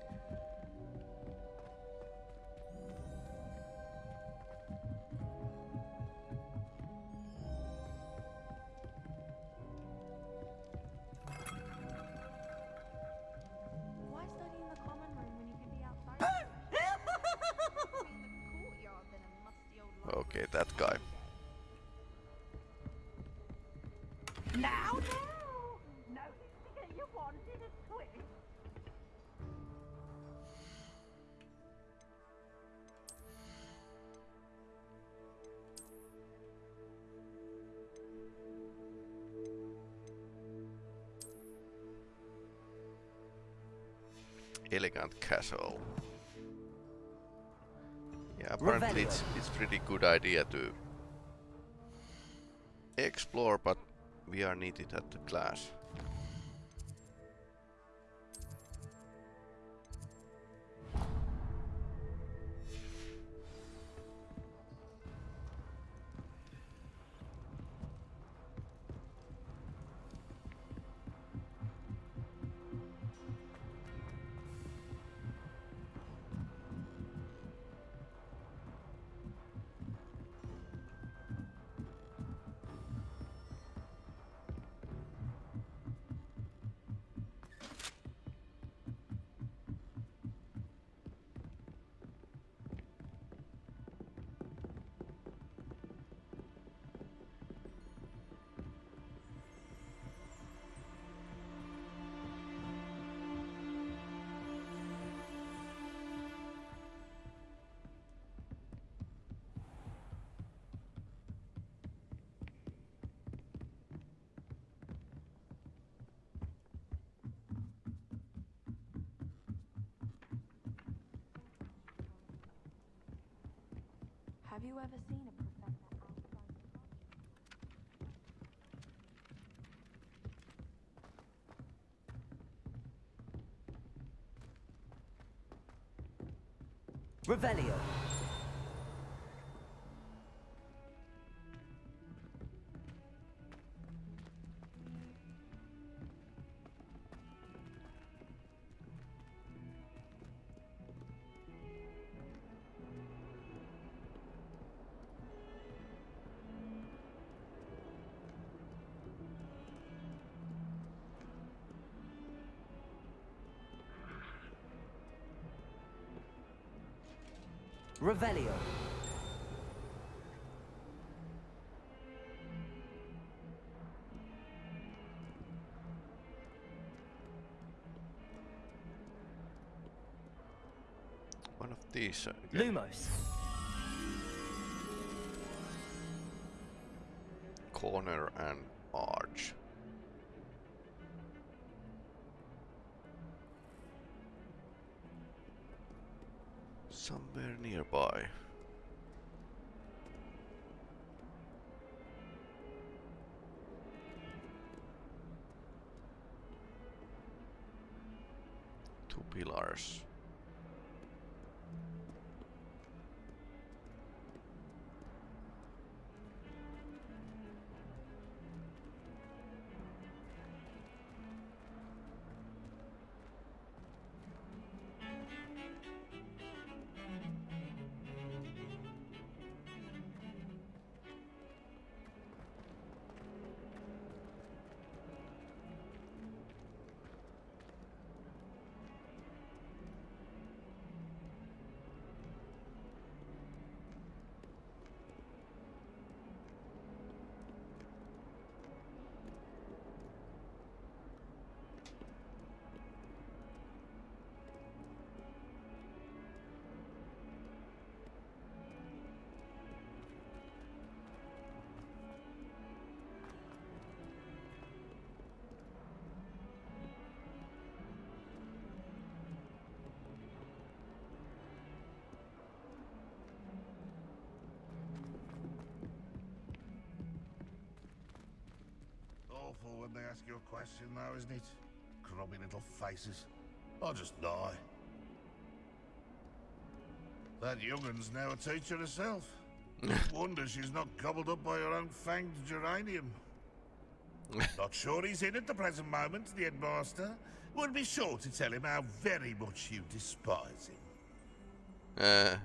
Castle. Yeah, apparently it's, it's pretty good idea to explore, but we are needed at the class. Have you ever seen a professor outside? Revelio. Revelio. One of these. uh, again. Lumos. corner and arch. Somewhere nearby. Two pillars. Awful when they ask you a question, though, isn't it? Grubby little faces. I'll just die. That young'un's now a teacher herself. Wonder she's not gobbled up by her own fanged geranium. not sure he's in at the present moment, the headmaster. Would be sure to tell him how very much you despise him. Uh,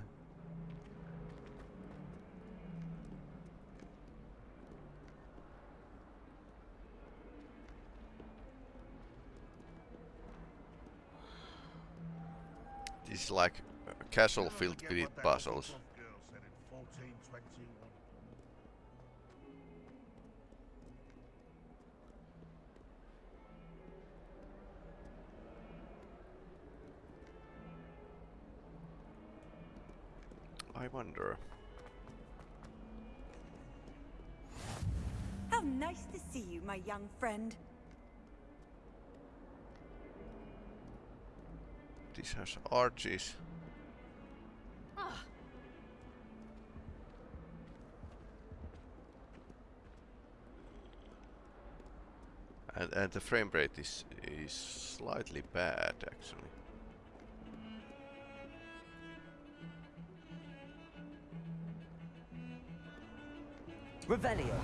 is like castle filled with puzzles. Girl said in 1421. I wonder. How nice to see you, my young friend. This has arches. Ah, And, and the frame rate is, is slightly bad actually. Revelio.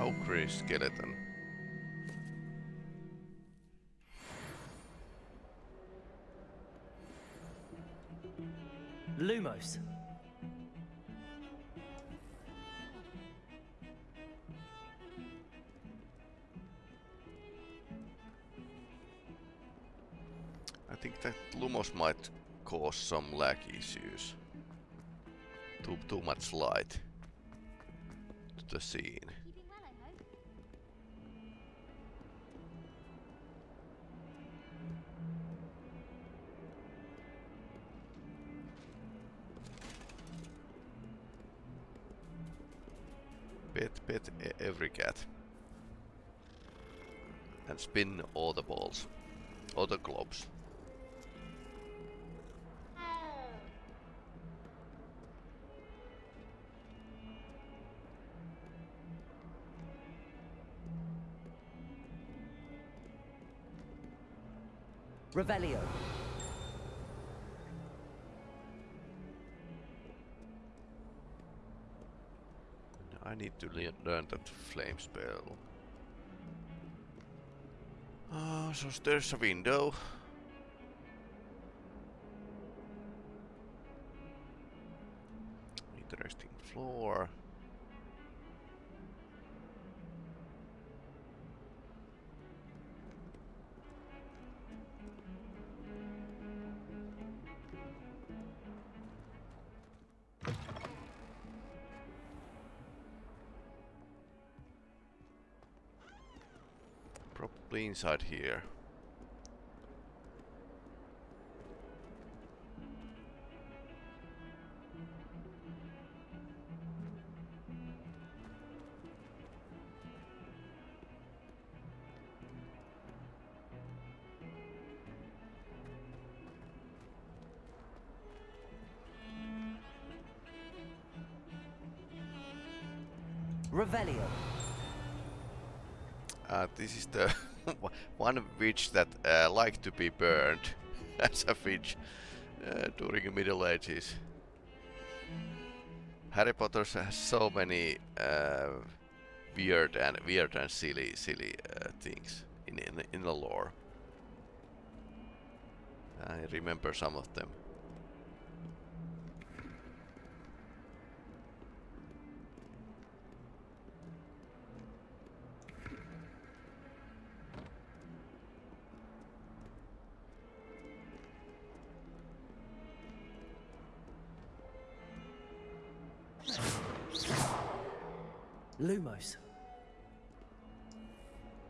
Ogre skeleton. Lumos. I think that Lumos might cause some lag issues. Too too much light to the scene. Every cat. And spin all the balls. All the globes. Revelio. I need to le learn that flame spell. Uh, so there's a window. inside here? Revelio. Uh, this is the one witch that uh, liked to be burned as a witch uh, during the Middle Ages. Harry Potter has so many uh, weird and weird and silly, silly uh, things in, in in the lore. I remember some of them.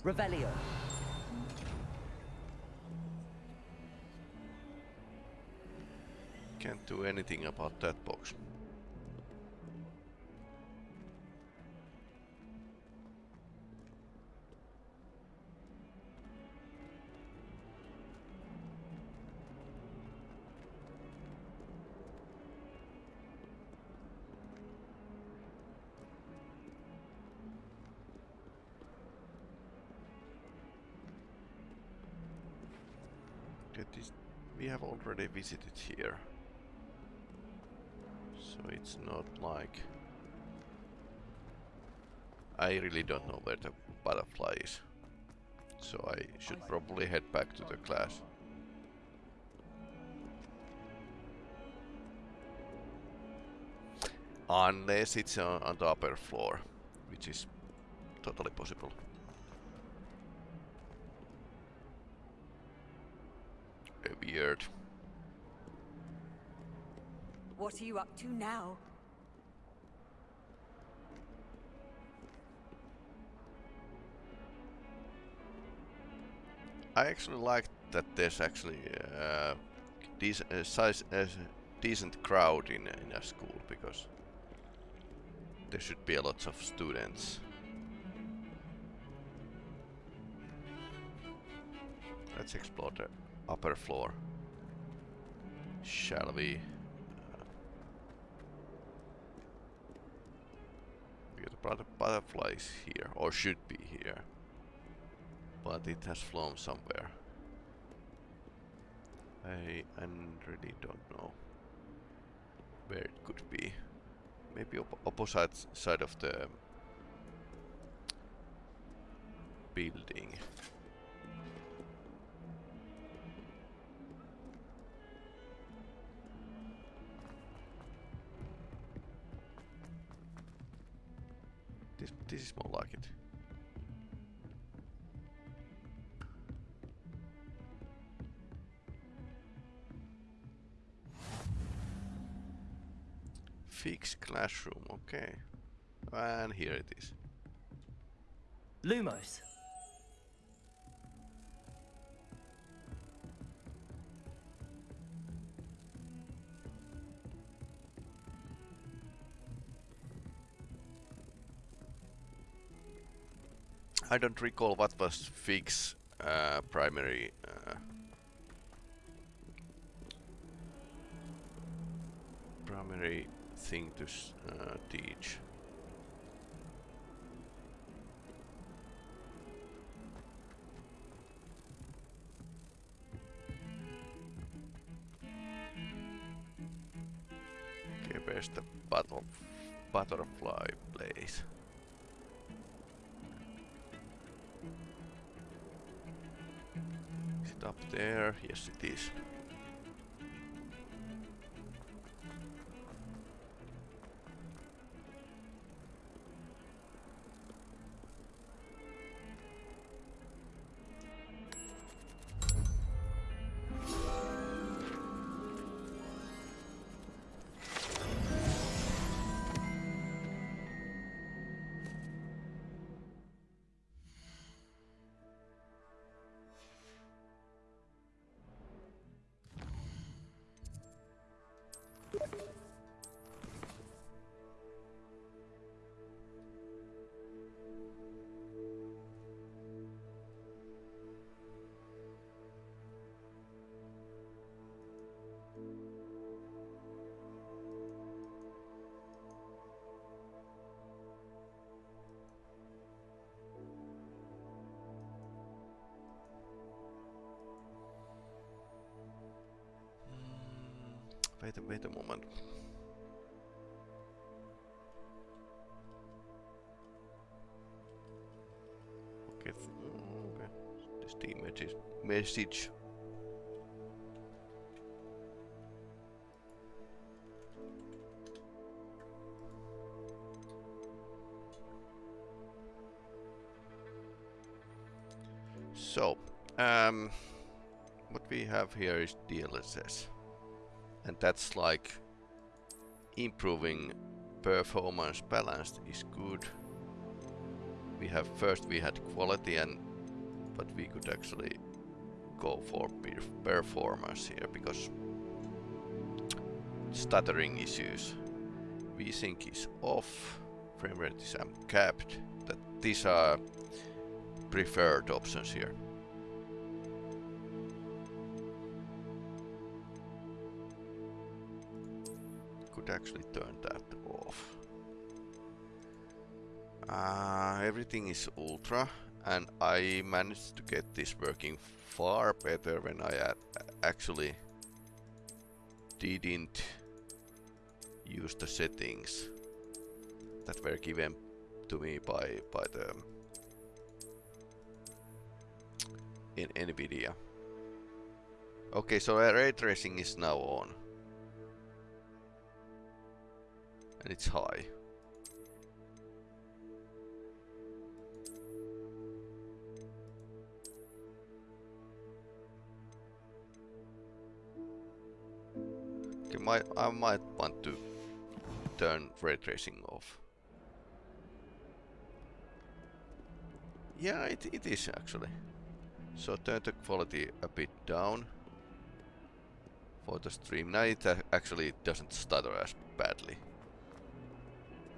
Revelio. Can't do anything about that box. Visited here. So it's not like... I really don't know where the butterfly is. So I should probably head back to the class. Unless it's on, on the upper floor, which is totally possible. Weird. What are you up to now? I actually like that there's actually uh, dec uh, size, uh, decent crowd in in a school because there should be a lot of students. Let's explore the upper floor. Shall we? Uh, the butter- butterfly is here, or should be here but it has flown somewhere. I, I really don't know where it could be. Maybe op opposite side of the building. This, is more like it. Fix classroom, okay. And here it is. Lumos. I don't recall what was Fix uh, primary uh, primary thing to uh, teach. Okay, where's the butterfly place? Up there? Yes, it is. Message. So, um, what we have here is DLSS. And that's like improving performance balanced is good. We have first we had quality and but we could actually go for performance here because stuttering issues VSync is off, frame rate is capped. That these are preferred options here. Could actually turn that off. Uh, everything is ultra and I managed to get this working far better when I actually didn't use the settings that were given to me by by the in NVIDIA. Okay, so ray tracing is now on. And it's high. My, I might want to turn ray tracing off. Yeah, it, it is actually. So turn the quality a bit down for the stream. Now it uh, actually doesn't stutter as badly.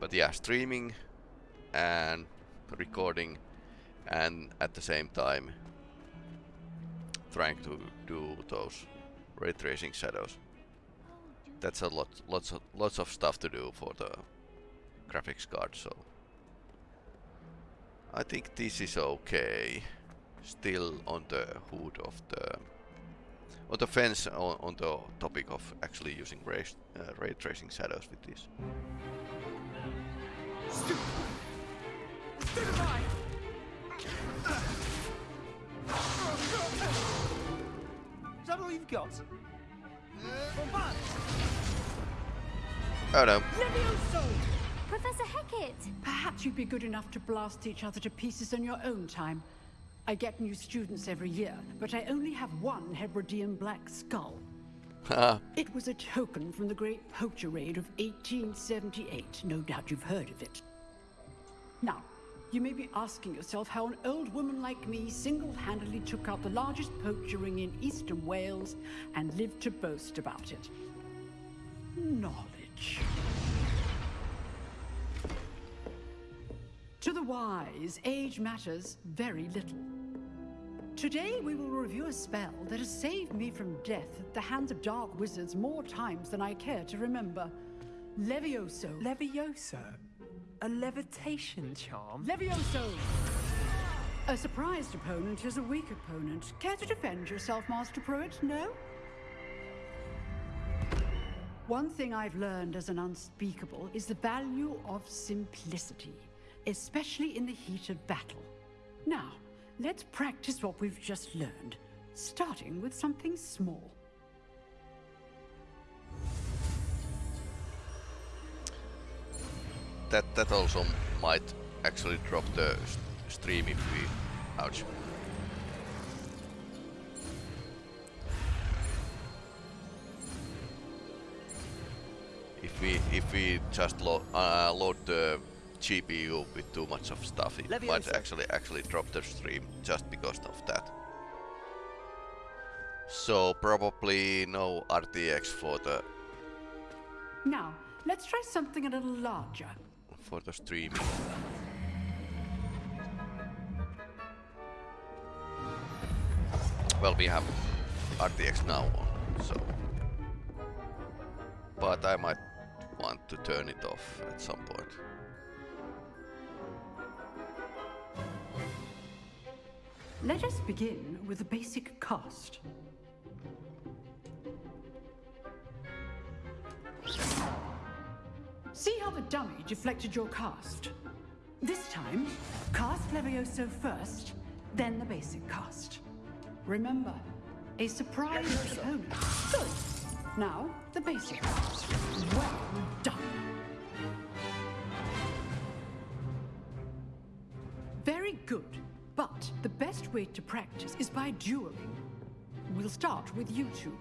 But yeah, streaming and recording and at the same time trying to do those ray tracing shadows. That's a lot, lots of lots of stuff to do for the graphics card. So I think this is okay still on the hood of the on the fence on, on the topic of actually using ray, uh, ray tracing shadows with this. Is that all you've got? Oh no. Professor Hecat! Perhaps you'd be good enough to blast each other to pieces in your own time. I get new students every year, but I only have one Hebridean black skull. Ah. it was a token from the Great Poacher Raid of 1878. No doubt you've heard of it. Now, you may be asking yourself how an old woman like me single-handedly took out the largest poacher ring in eastern Wales and lived to boast about it. Knowledge. To the wise, age matters very little. Today we will review a spell that has saved me from death at the hands of dark wizards more times than I care to remember. Levioso. Levioso? A levitation charm? Levioso! A surprised opponent is a weak opponent. Care to defend yourself, Master Pruitt? No? One thing I've learned as an unspeakable is the value of simplicity, especially in the heat of battle. Now, let's practice what we've just learned, starting with something small. That that also might actually drop the stream if we... Ouch. If we if we just lo uh, load the GPU with too much of stuff, it Leviosa. might actually actually drop the stream just because of that. So probably no RTX for the Now, let's try something a little larger. For the stream. Well, we have RTX now on, so. But I might want to turn it off at some point. Let us begin with the basic cast. See how the dummy deflected your cast? This time, cast Levioso first, then the basic cast. Remember, a surprise opponent. Good. Now, the basic cast. Well done. Very good. But the best way to practice is by dueling. We'll start with you two.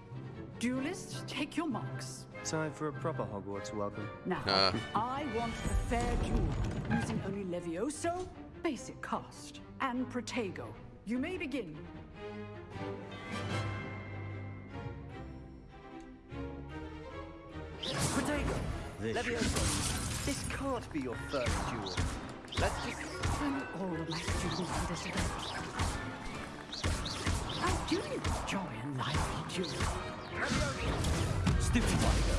Duelists, take your marks. Time for a proper Hogwarts welcome. Now, Uh. I want a fair duel, using only Levioso, basic cast, and Protego. You may begin. Protego! Levioso! This can't be your first duel. Let's just... Will all of my students do this again? I do enjoy a lively duel. Stupid Tiger.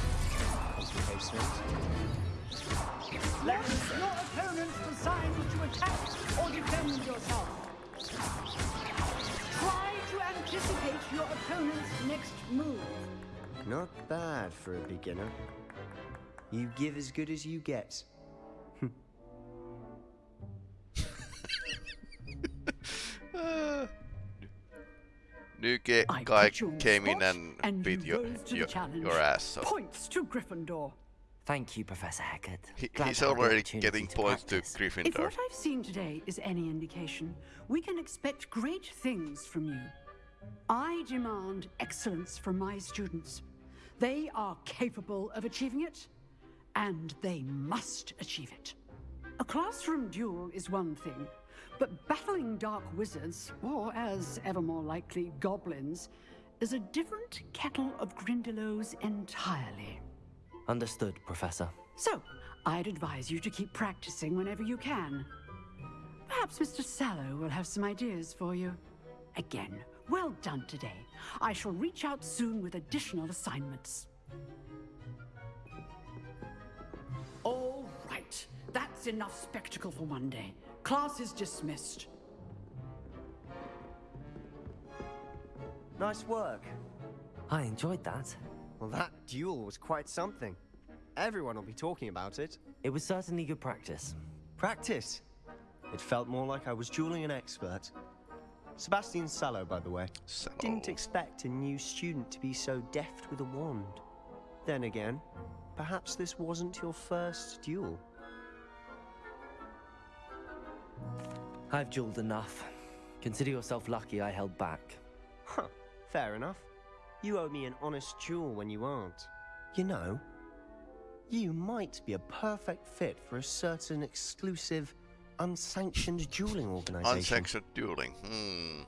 Complicates things. Let your opponent decide to attack or defend yourself. Try to anticipate your opponent's next move. Not bad for a beginner. You give as good as you get. New guy put you on the came in and, and beat you your, rose to the your, your ass. So Points to Gryffindor. Thank you, Professor Hecat. he, he's to have the already getting to points practice. to If what I've seen today is any indication, we can expect great things from you. I demand excellence from my students. They are capable of achieving it, and they must achieve it. A classroom duel is one thing, but battling dark wizards, or as ever more likely, goblins, is a different kettle of Grindylows entirely. Understood, Professor. So, I'd advise you to keep practicing whenever you can. Perhaps Mr. Sallow will have some ideas for you. Again, well done today. I shall reach out soon with additional assignments. All right, that's enough spectacle for one day. Class is dismissed. Nice work. I enjoyed that. Well, that duel was quite something. Everyone will be talking about it. It was certainly good practice. Practice? It felt more like I was dueling an expert. Sebastian Sallow, by the way. Didn't expect a new student to be so deft with a wand. Then again, perhaps this wasn't your first duel. I've jeweled enough. Consider yourself lucky I held back. Huh, fair enough. You owe me an honest jewel when you aren't. You know, you might be a perfect fit for a certain exclusive, unsanctioned dueling organization. Unsanctioned dueling. Hmm.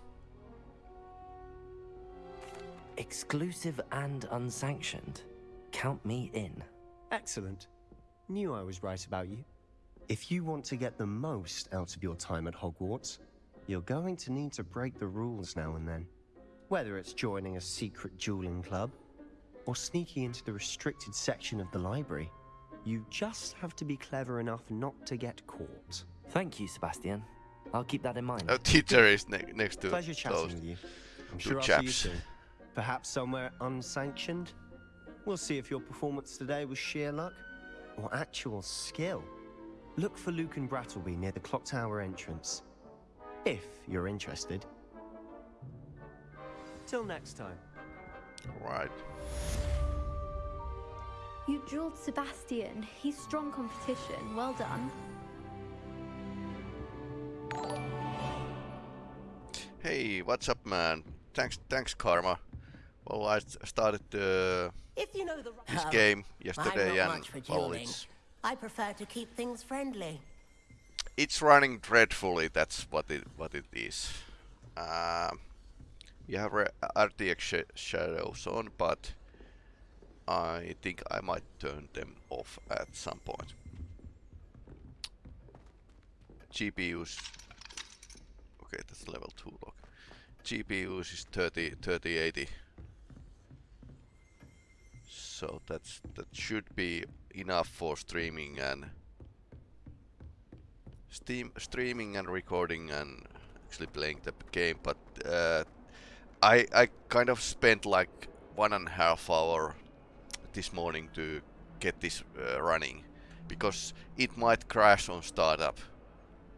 Exclusive and unsanctioned. Count me in. Excellent. Knew I was right about you. If you want to get the most out of your time at Hogwarts, you're going to need to break the rules now and then. Whether it's joining a secret dueling club, or sneaking into the restricted section of the library, you just have to be clever enough not to get caught. Thank you, Sebastian. I'll keep that in mind. A teacher is ne next to Pleasure chatting those with you. I'm two sure I'll see you chaps. soon. Perhaps somewhere unsanctioned? We'll see if your performance today was sheer luck or actual skill. Look for Lucan Brattleby near the clock tower entrance. If you're interested. Till next time. Right. You dueled Sebastian. He's strong competition. Well done. Hey, what's up, man? Thanks, thanks, Karma. Well, I started uh, If you know the this game yesterday, and much well, it's I prefer to keep things friendly. it's running dreadfully. That's what it what it is. Um, we have RTX sh shadows on, but I think I might turn them off at some point. GPUs. Okay, that's level 2 lock. GPUs is 30, 3080. So that's that should be enough for streaming and Steam streaming and recording and actually playing the game, but uh, I I kind of spent like one and a half hour this morning to get this uh, running, because it might crash on startup.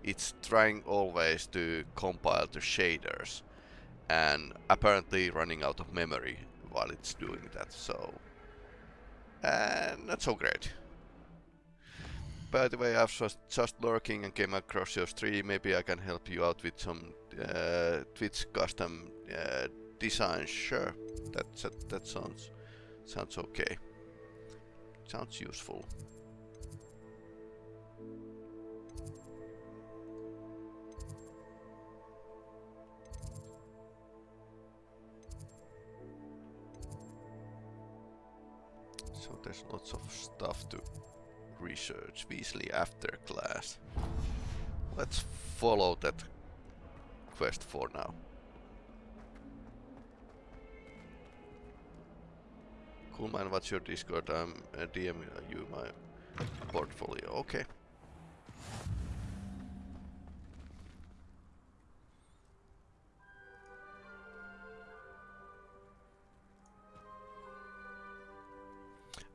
It's trying always to compile the shaders and apparently running out of memory while it's doing that, so... And not so great. By the way, I was just, just lurking and came across your stream. Maybe I can help you out with some uh, Twitch custom uh, designs. Sure, that, that that sounds sounds okay. Sounds useful. So there's lots of stuff to research. Weasley after class. Let's follow that quest for now. Cool man, what's your Discord? I'm uh, DM you my portfolio. Okay.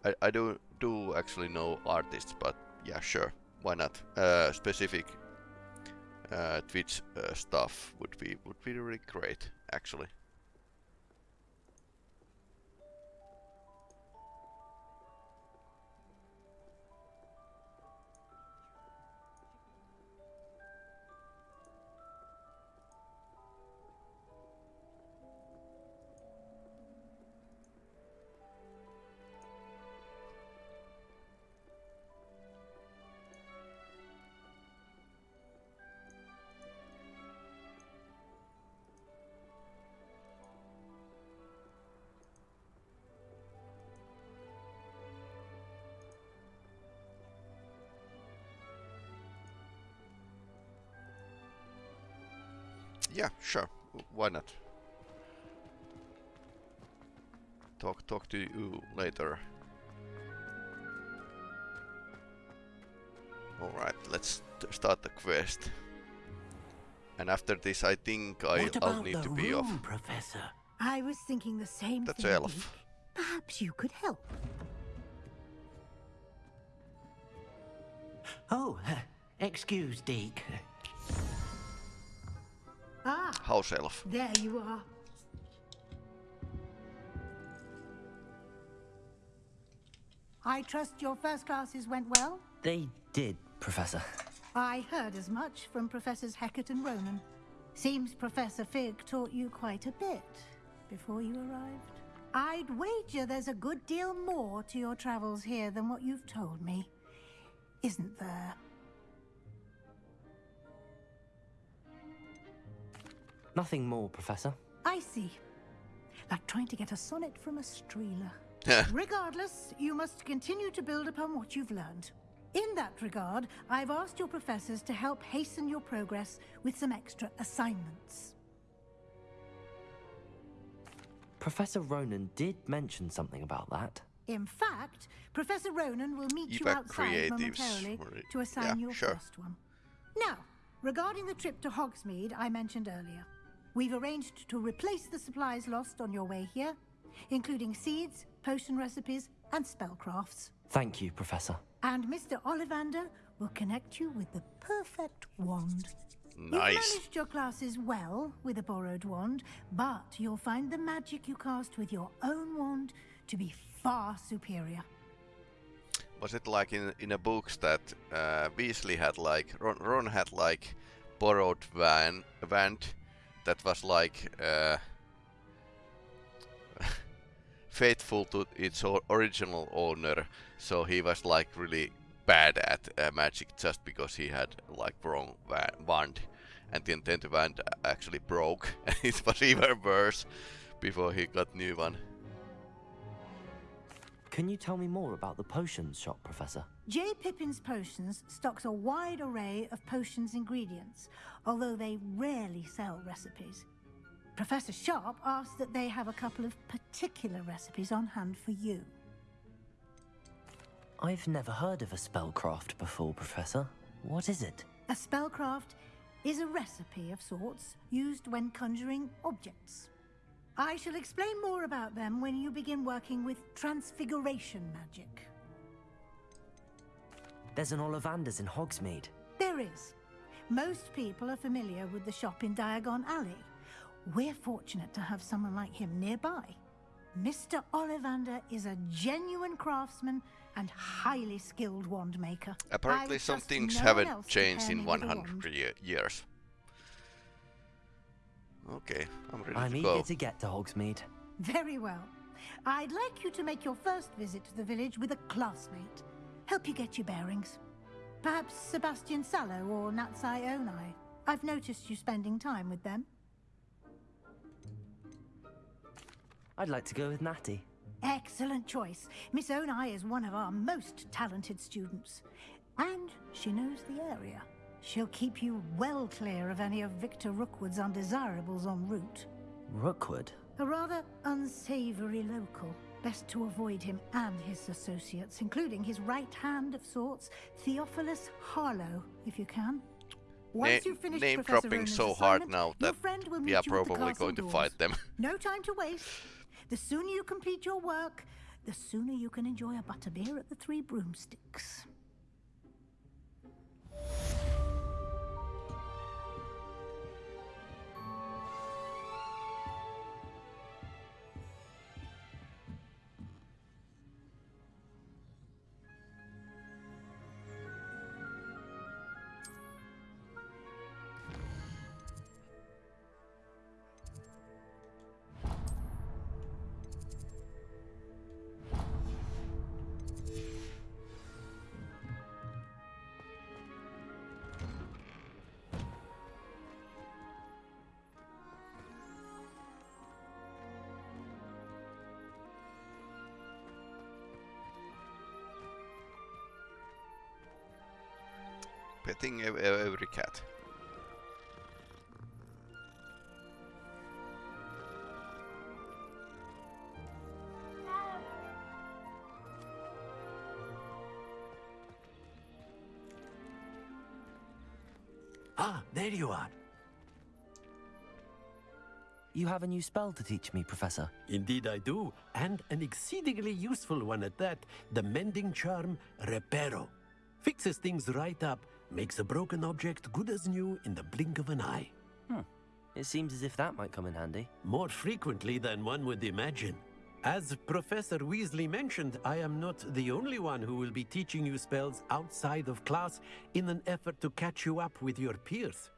I, I do do actually know artists, but yeah, sure, why not? Uh, specific uh, Twitch uh, stuff would be would be really great, actually. Yeah, sure. Why not? Talk talk to you later. Alright, let's start the quest. And after this, I think I, what I'll about need the to be room, off. Professor? I was thinking the same That's thing. Elf. Deek. Perhaps you could help. Oh, excuse, Deek. House elf. there you are. I trust your first classes went well? They did, Professor. I heard as much from Professors Hecat and Ronen. Seems Professor Fig taught you quite a bit before you arrived. I'd wager there's a good deal more to your travels here than what you've told me. Isn't there? Nothing more, Professor. I see. Like trying to get a sonnet from a streeler. Regardless, you must continue to build upon what you've learned. In that regard, I've asked your professors to help hasten your progress with some extra assignments. Professor Ronen did mention something about that. In fact, Professor Ronen will meet you Evac outside momentarily to assign yeah, your sure. first one. Now, regarding the trip to Hogsmeade I mentioned earlier, we've arranged to replace the supplies lost on your way here, including seeds, potion recipes, and spellcrafts. Thank you, Professor. And Mr. Ollivander will connect you with the perfect wand. Nice. You've Nice. managed your classes well with a borrowed wand, but you'll find the magic you cast with your own wand to be far superior. Was it like in in a books that uh, Weasley had like Ron, Ron had like borrowed van wand that was like uh, faithful to its original owner, so he was like really bad at uh, magic just because he had like wrong wand, and the wand actually broke, and it was even worse before he got new one. Can you tell me more about the potions shop, Professor? J. Pippin's Potions stocks a wide array of potions ingredients, although they rarely sell recipes. Professor Sharp asked that they have a couple of particular recipes on hand for you. I've never heard of a spellcraft before, Professor. What is it? A spellcraft is a recipe of sorts used when conjuring objects. I shall explain more about them when you begin working with transfiguration magic. There's an Ollivanders in Hogsmeade. There is. Most people are familiar with the shop in Diagon Alley. We're fortunate to have someone like him nearby. Mr. Ollivander is a genuine craftsman and highly skilled wand maker. Apparently would some things no haven't changed in me with 100 wand. years. Okay, I'm ready I'm to eager to get to Hogsmeade. Very well. I'd like you to make your first visit to the village with a classmate. Help you get your bearings. Perhaps Sebastian Sallow or Natsai Onai. I've noticed you spending time with them. I'd like to go with Natty. Excellent choice. Miss Onai is one of our most talented students. And she knows the area. She'll keep you well clear of any of Victor Rookwood's undesirables en route. Rookwood? A rather unsavory local. Best to avoid him and his associates, including his right hand of sorts, Theophilus Harlow, if you can. Once Na- you've finished name Professor dropping Ronen's so hard assignment, now your that friend will we meet are you at the probably castle going to fight them. No time to waste. The sooner you complete your work, the sooner you can enjoy a butterbeer at the Three Broomsticks. Petting ev- ev- every cat. Ah, there you are. You have a new spell to teach me, Professor. Indeed I do, and an exceedingly useful one at that. The mending charm Reparo. Fixes things right up, makes a broken object good as new in the blink of an eye. Hmm. It seems as if that might come in handy. More frequently than one would imagine. As Professor Weasley mentioned, I am not the only one who will be teaching you spells outside of class in an effort to catch you up with your peers.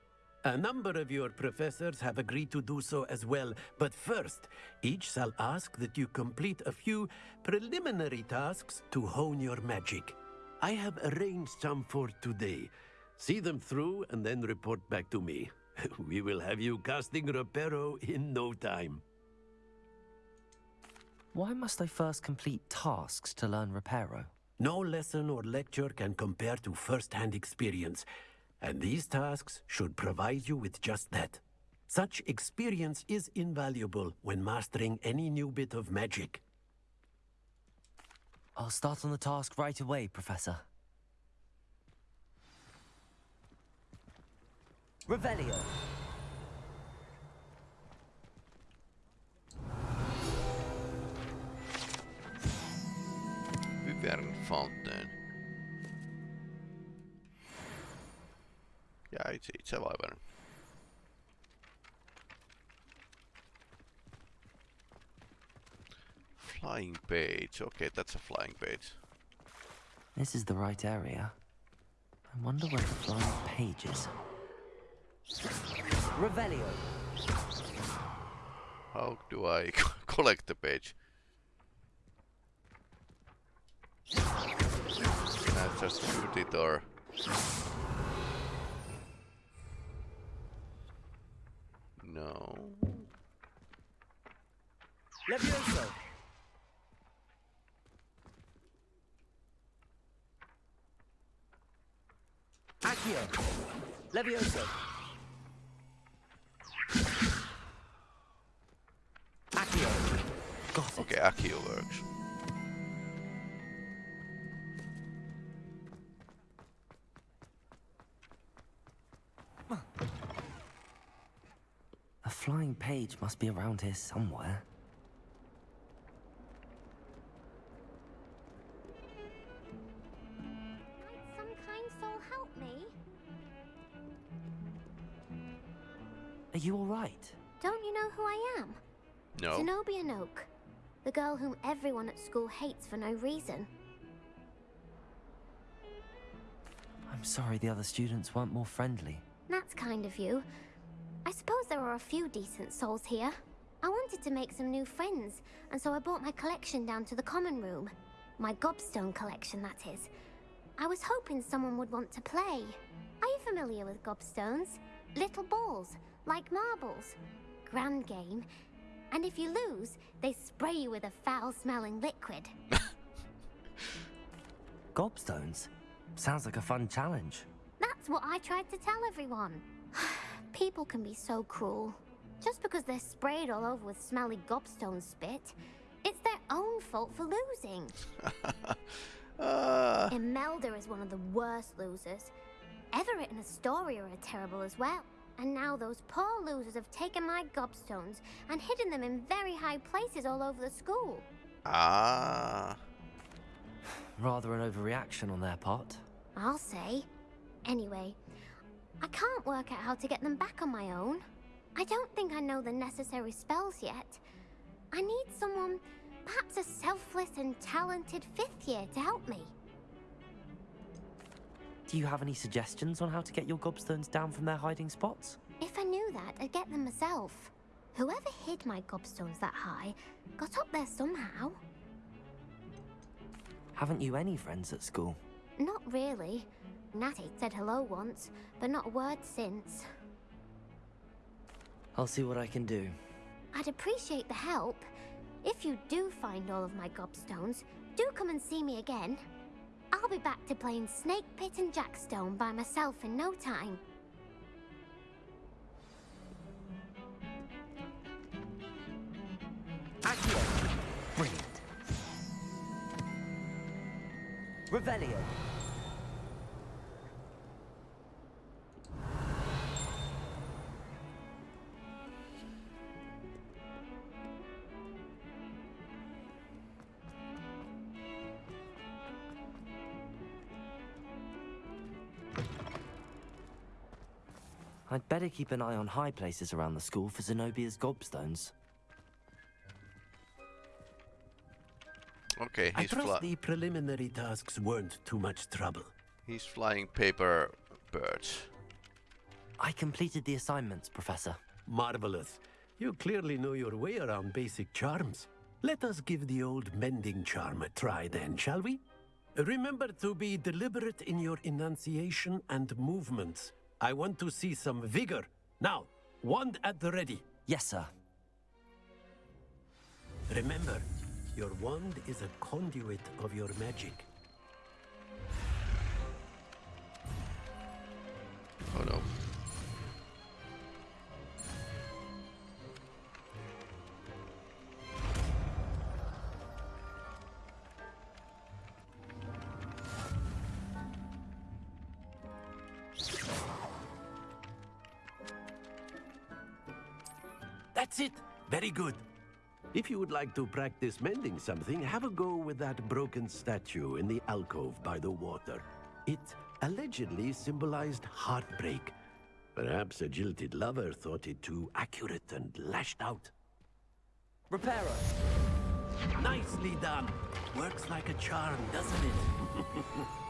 A number of your professors have agreed to do so as well, but first, each shall ask that you complete a few preliminary tasks to hone your magic. I have arranged some for today. See them through and then report back to me. we will have you casting Reparo in no time. Why must I first complete tasks to learn Reparo? No lesson or lecture can compare to first-hand experience, and these tasks should provide you with just that. Such experience is invaluable when mastering any new bit of magic. I'll start on the task right away, Professor. Revelio. Wyvern Fountain. Yeah, it's, it's a wyvern. Flying page. Okay, that's a flying page. This is the right area. I wonder where the flying page is. Revelio. How do I collect the page? Can I just shoot it or... No. Levioso. Accio. Levioso. Accio. Got it. Okay, Accio works. A flying page must be around here somewhere. Are you alright? Don't you know who I am? No. Zenobia Noak. The girl whom everyone at school hates for no reason. I'm sorry the other students weren't more friendly. That's kind of you. I suppose there are a few decent souls here. I wanted to make some new friends, and so I brought my collection down to the common room. My gobstone collection, that is. I was hoping someone would want to play. Are you familiar with gobstones? Little balls, like marbles. Grand game. And if you lose, they spray you with a foul-smelling liquid. Gobstones? Sounds like a fun challenge. That's what I tried to tell everyone. People can be so cruel. Just because they're sprayed all over with smelly gobstone spit, it's their own fault for losing. uh... Imelda is one of the worst losers. Everett and Astoria are terrible as well. And now those poor losers have taken my gobstones and hidden them in very high places all over the school. Ah. Rather an overreaction on their part. I'll say. Anyway, I can't work out how to get them back on my own. I don't think I know the necessary spells yet. I need someone, perhaps a selfless and talented fifth year to help me. Do you have any suggestions on how to get your gobstones down from their hiding spots? If I knew that, I'd get them myself. Whoever hid my gobstones that high got up there somehow. Haven't you any friends at school? Not really. Natty said hello once, but not a word since. I'll see what I can do. I'd appreciate the help. If you do find all of my gobstones, do come and see me again. I'll be back to playing Snake Pit and Jackstone by myself in no time. Brilliant. Revelio. Better keep an eye on high places around the school for Zenobia's gobstones. Okay, I he's trust fly the preliminary tasks weren't too much trouble. he's flying paper birds. I completed the assignments, Professor. Marvelous. You clearly know your way around basic charms. Let us give the old mending charm a try then, shall we? Remember to be deliberate in your enunciation and movements. I want to see some vigor. Now, wand at the ready. Yes, sir. Remember, your wand is a conduit of your magic. Oh no. If you would like to practice mending something, have a go with that broken statue in the alcove by the water. It allegedly symbolized heartbreak. Perhaps a jilted lover thought it too accurate and lashed out. Reparo. Nicely done. Works like a charm, doesn't it?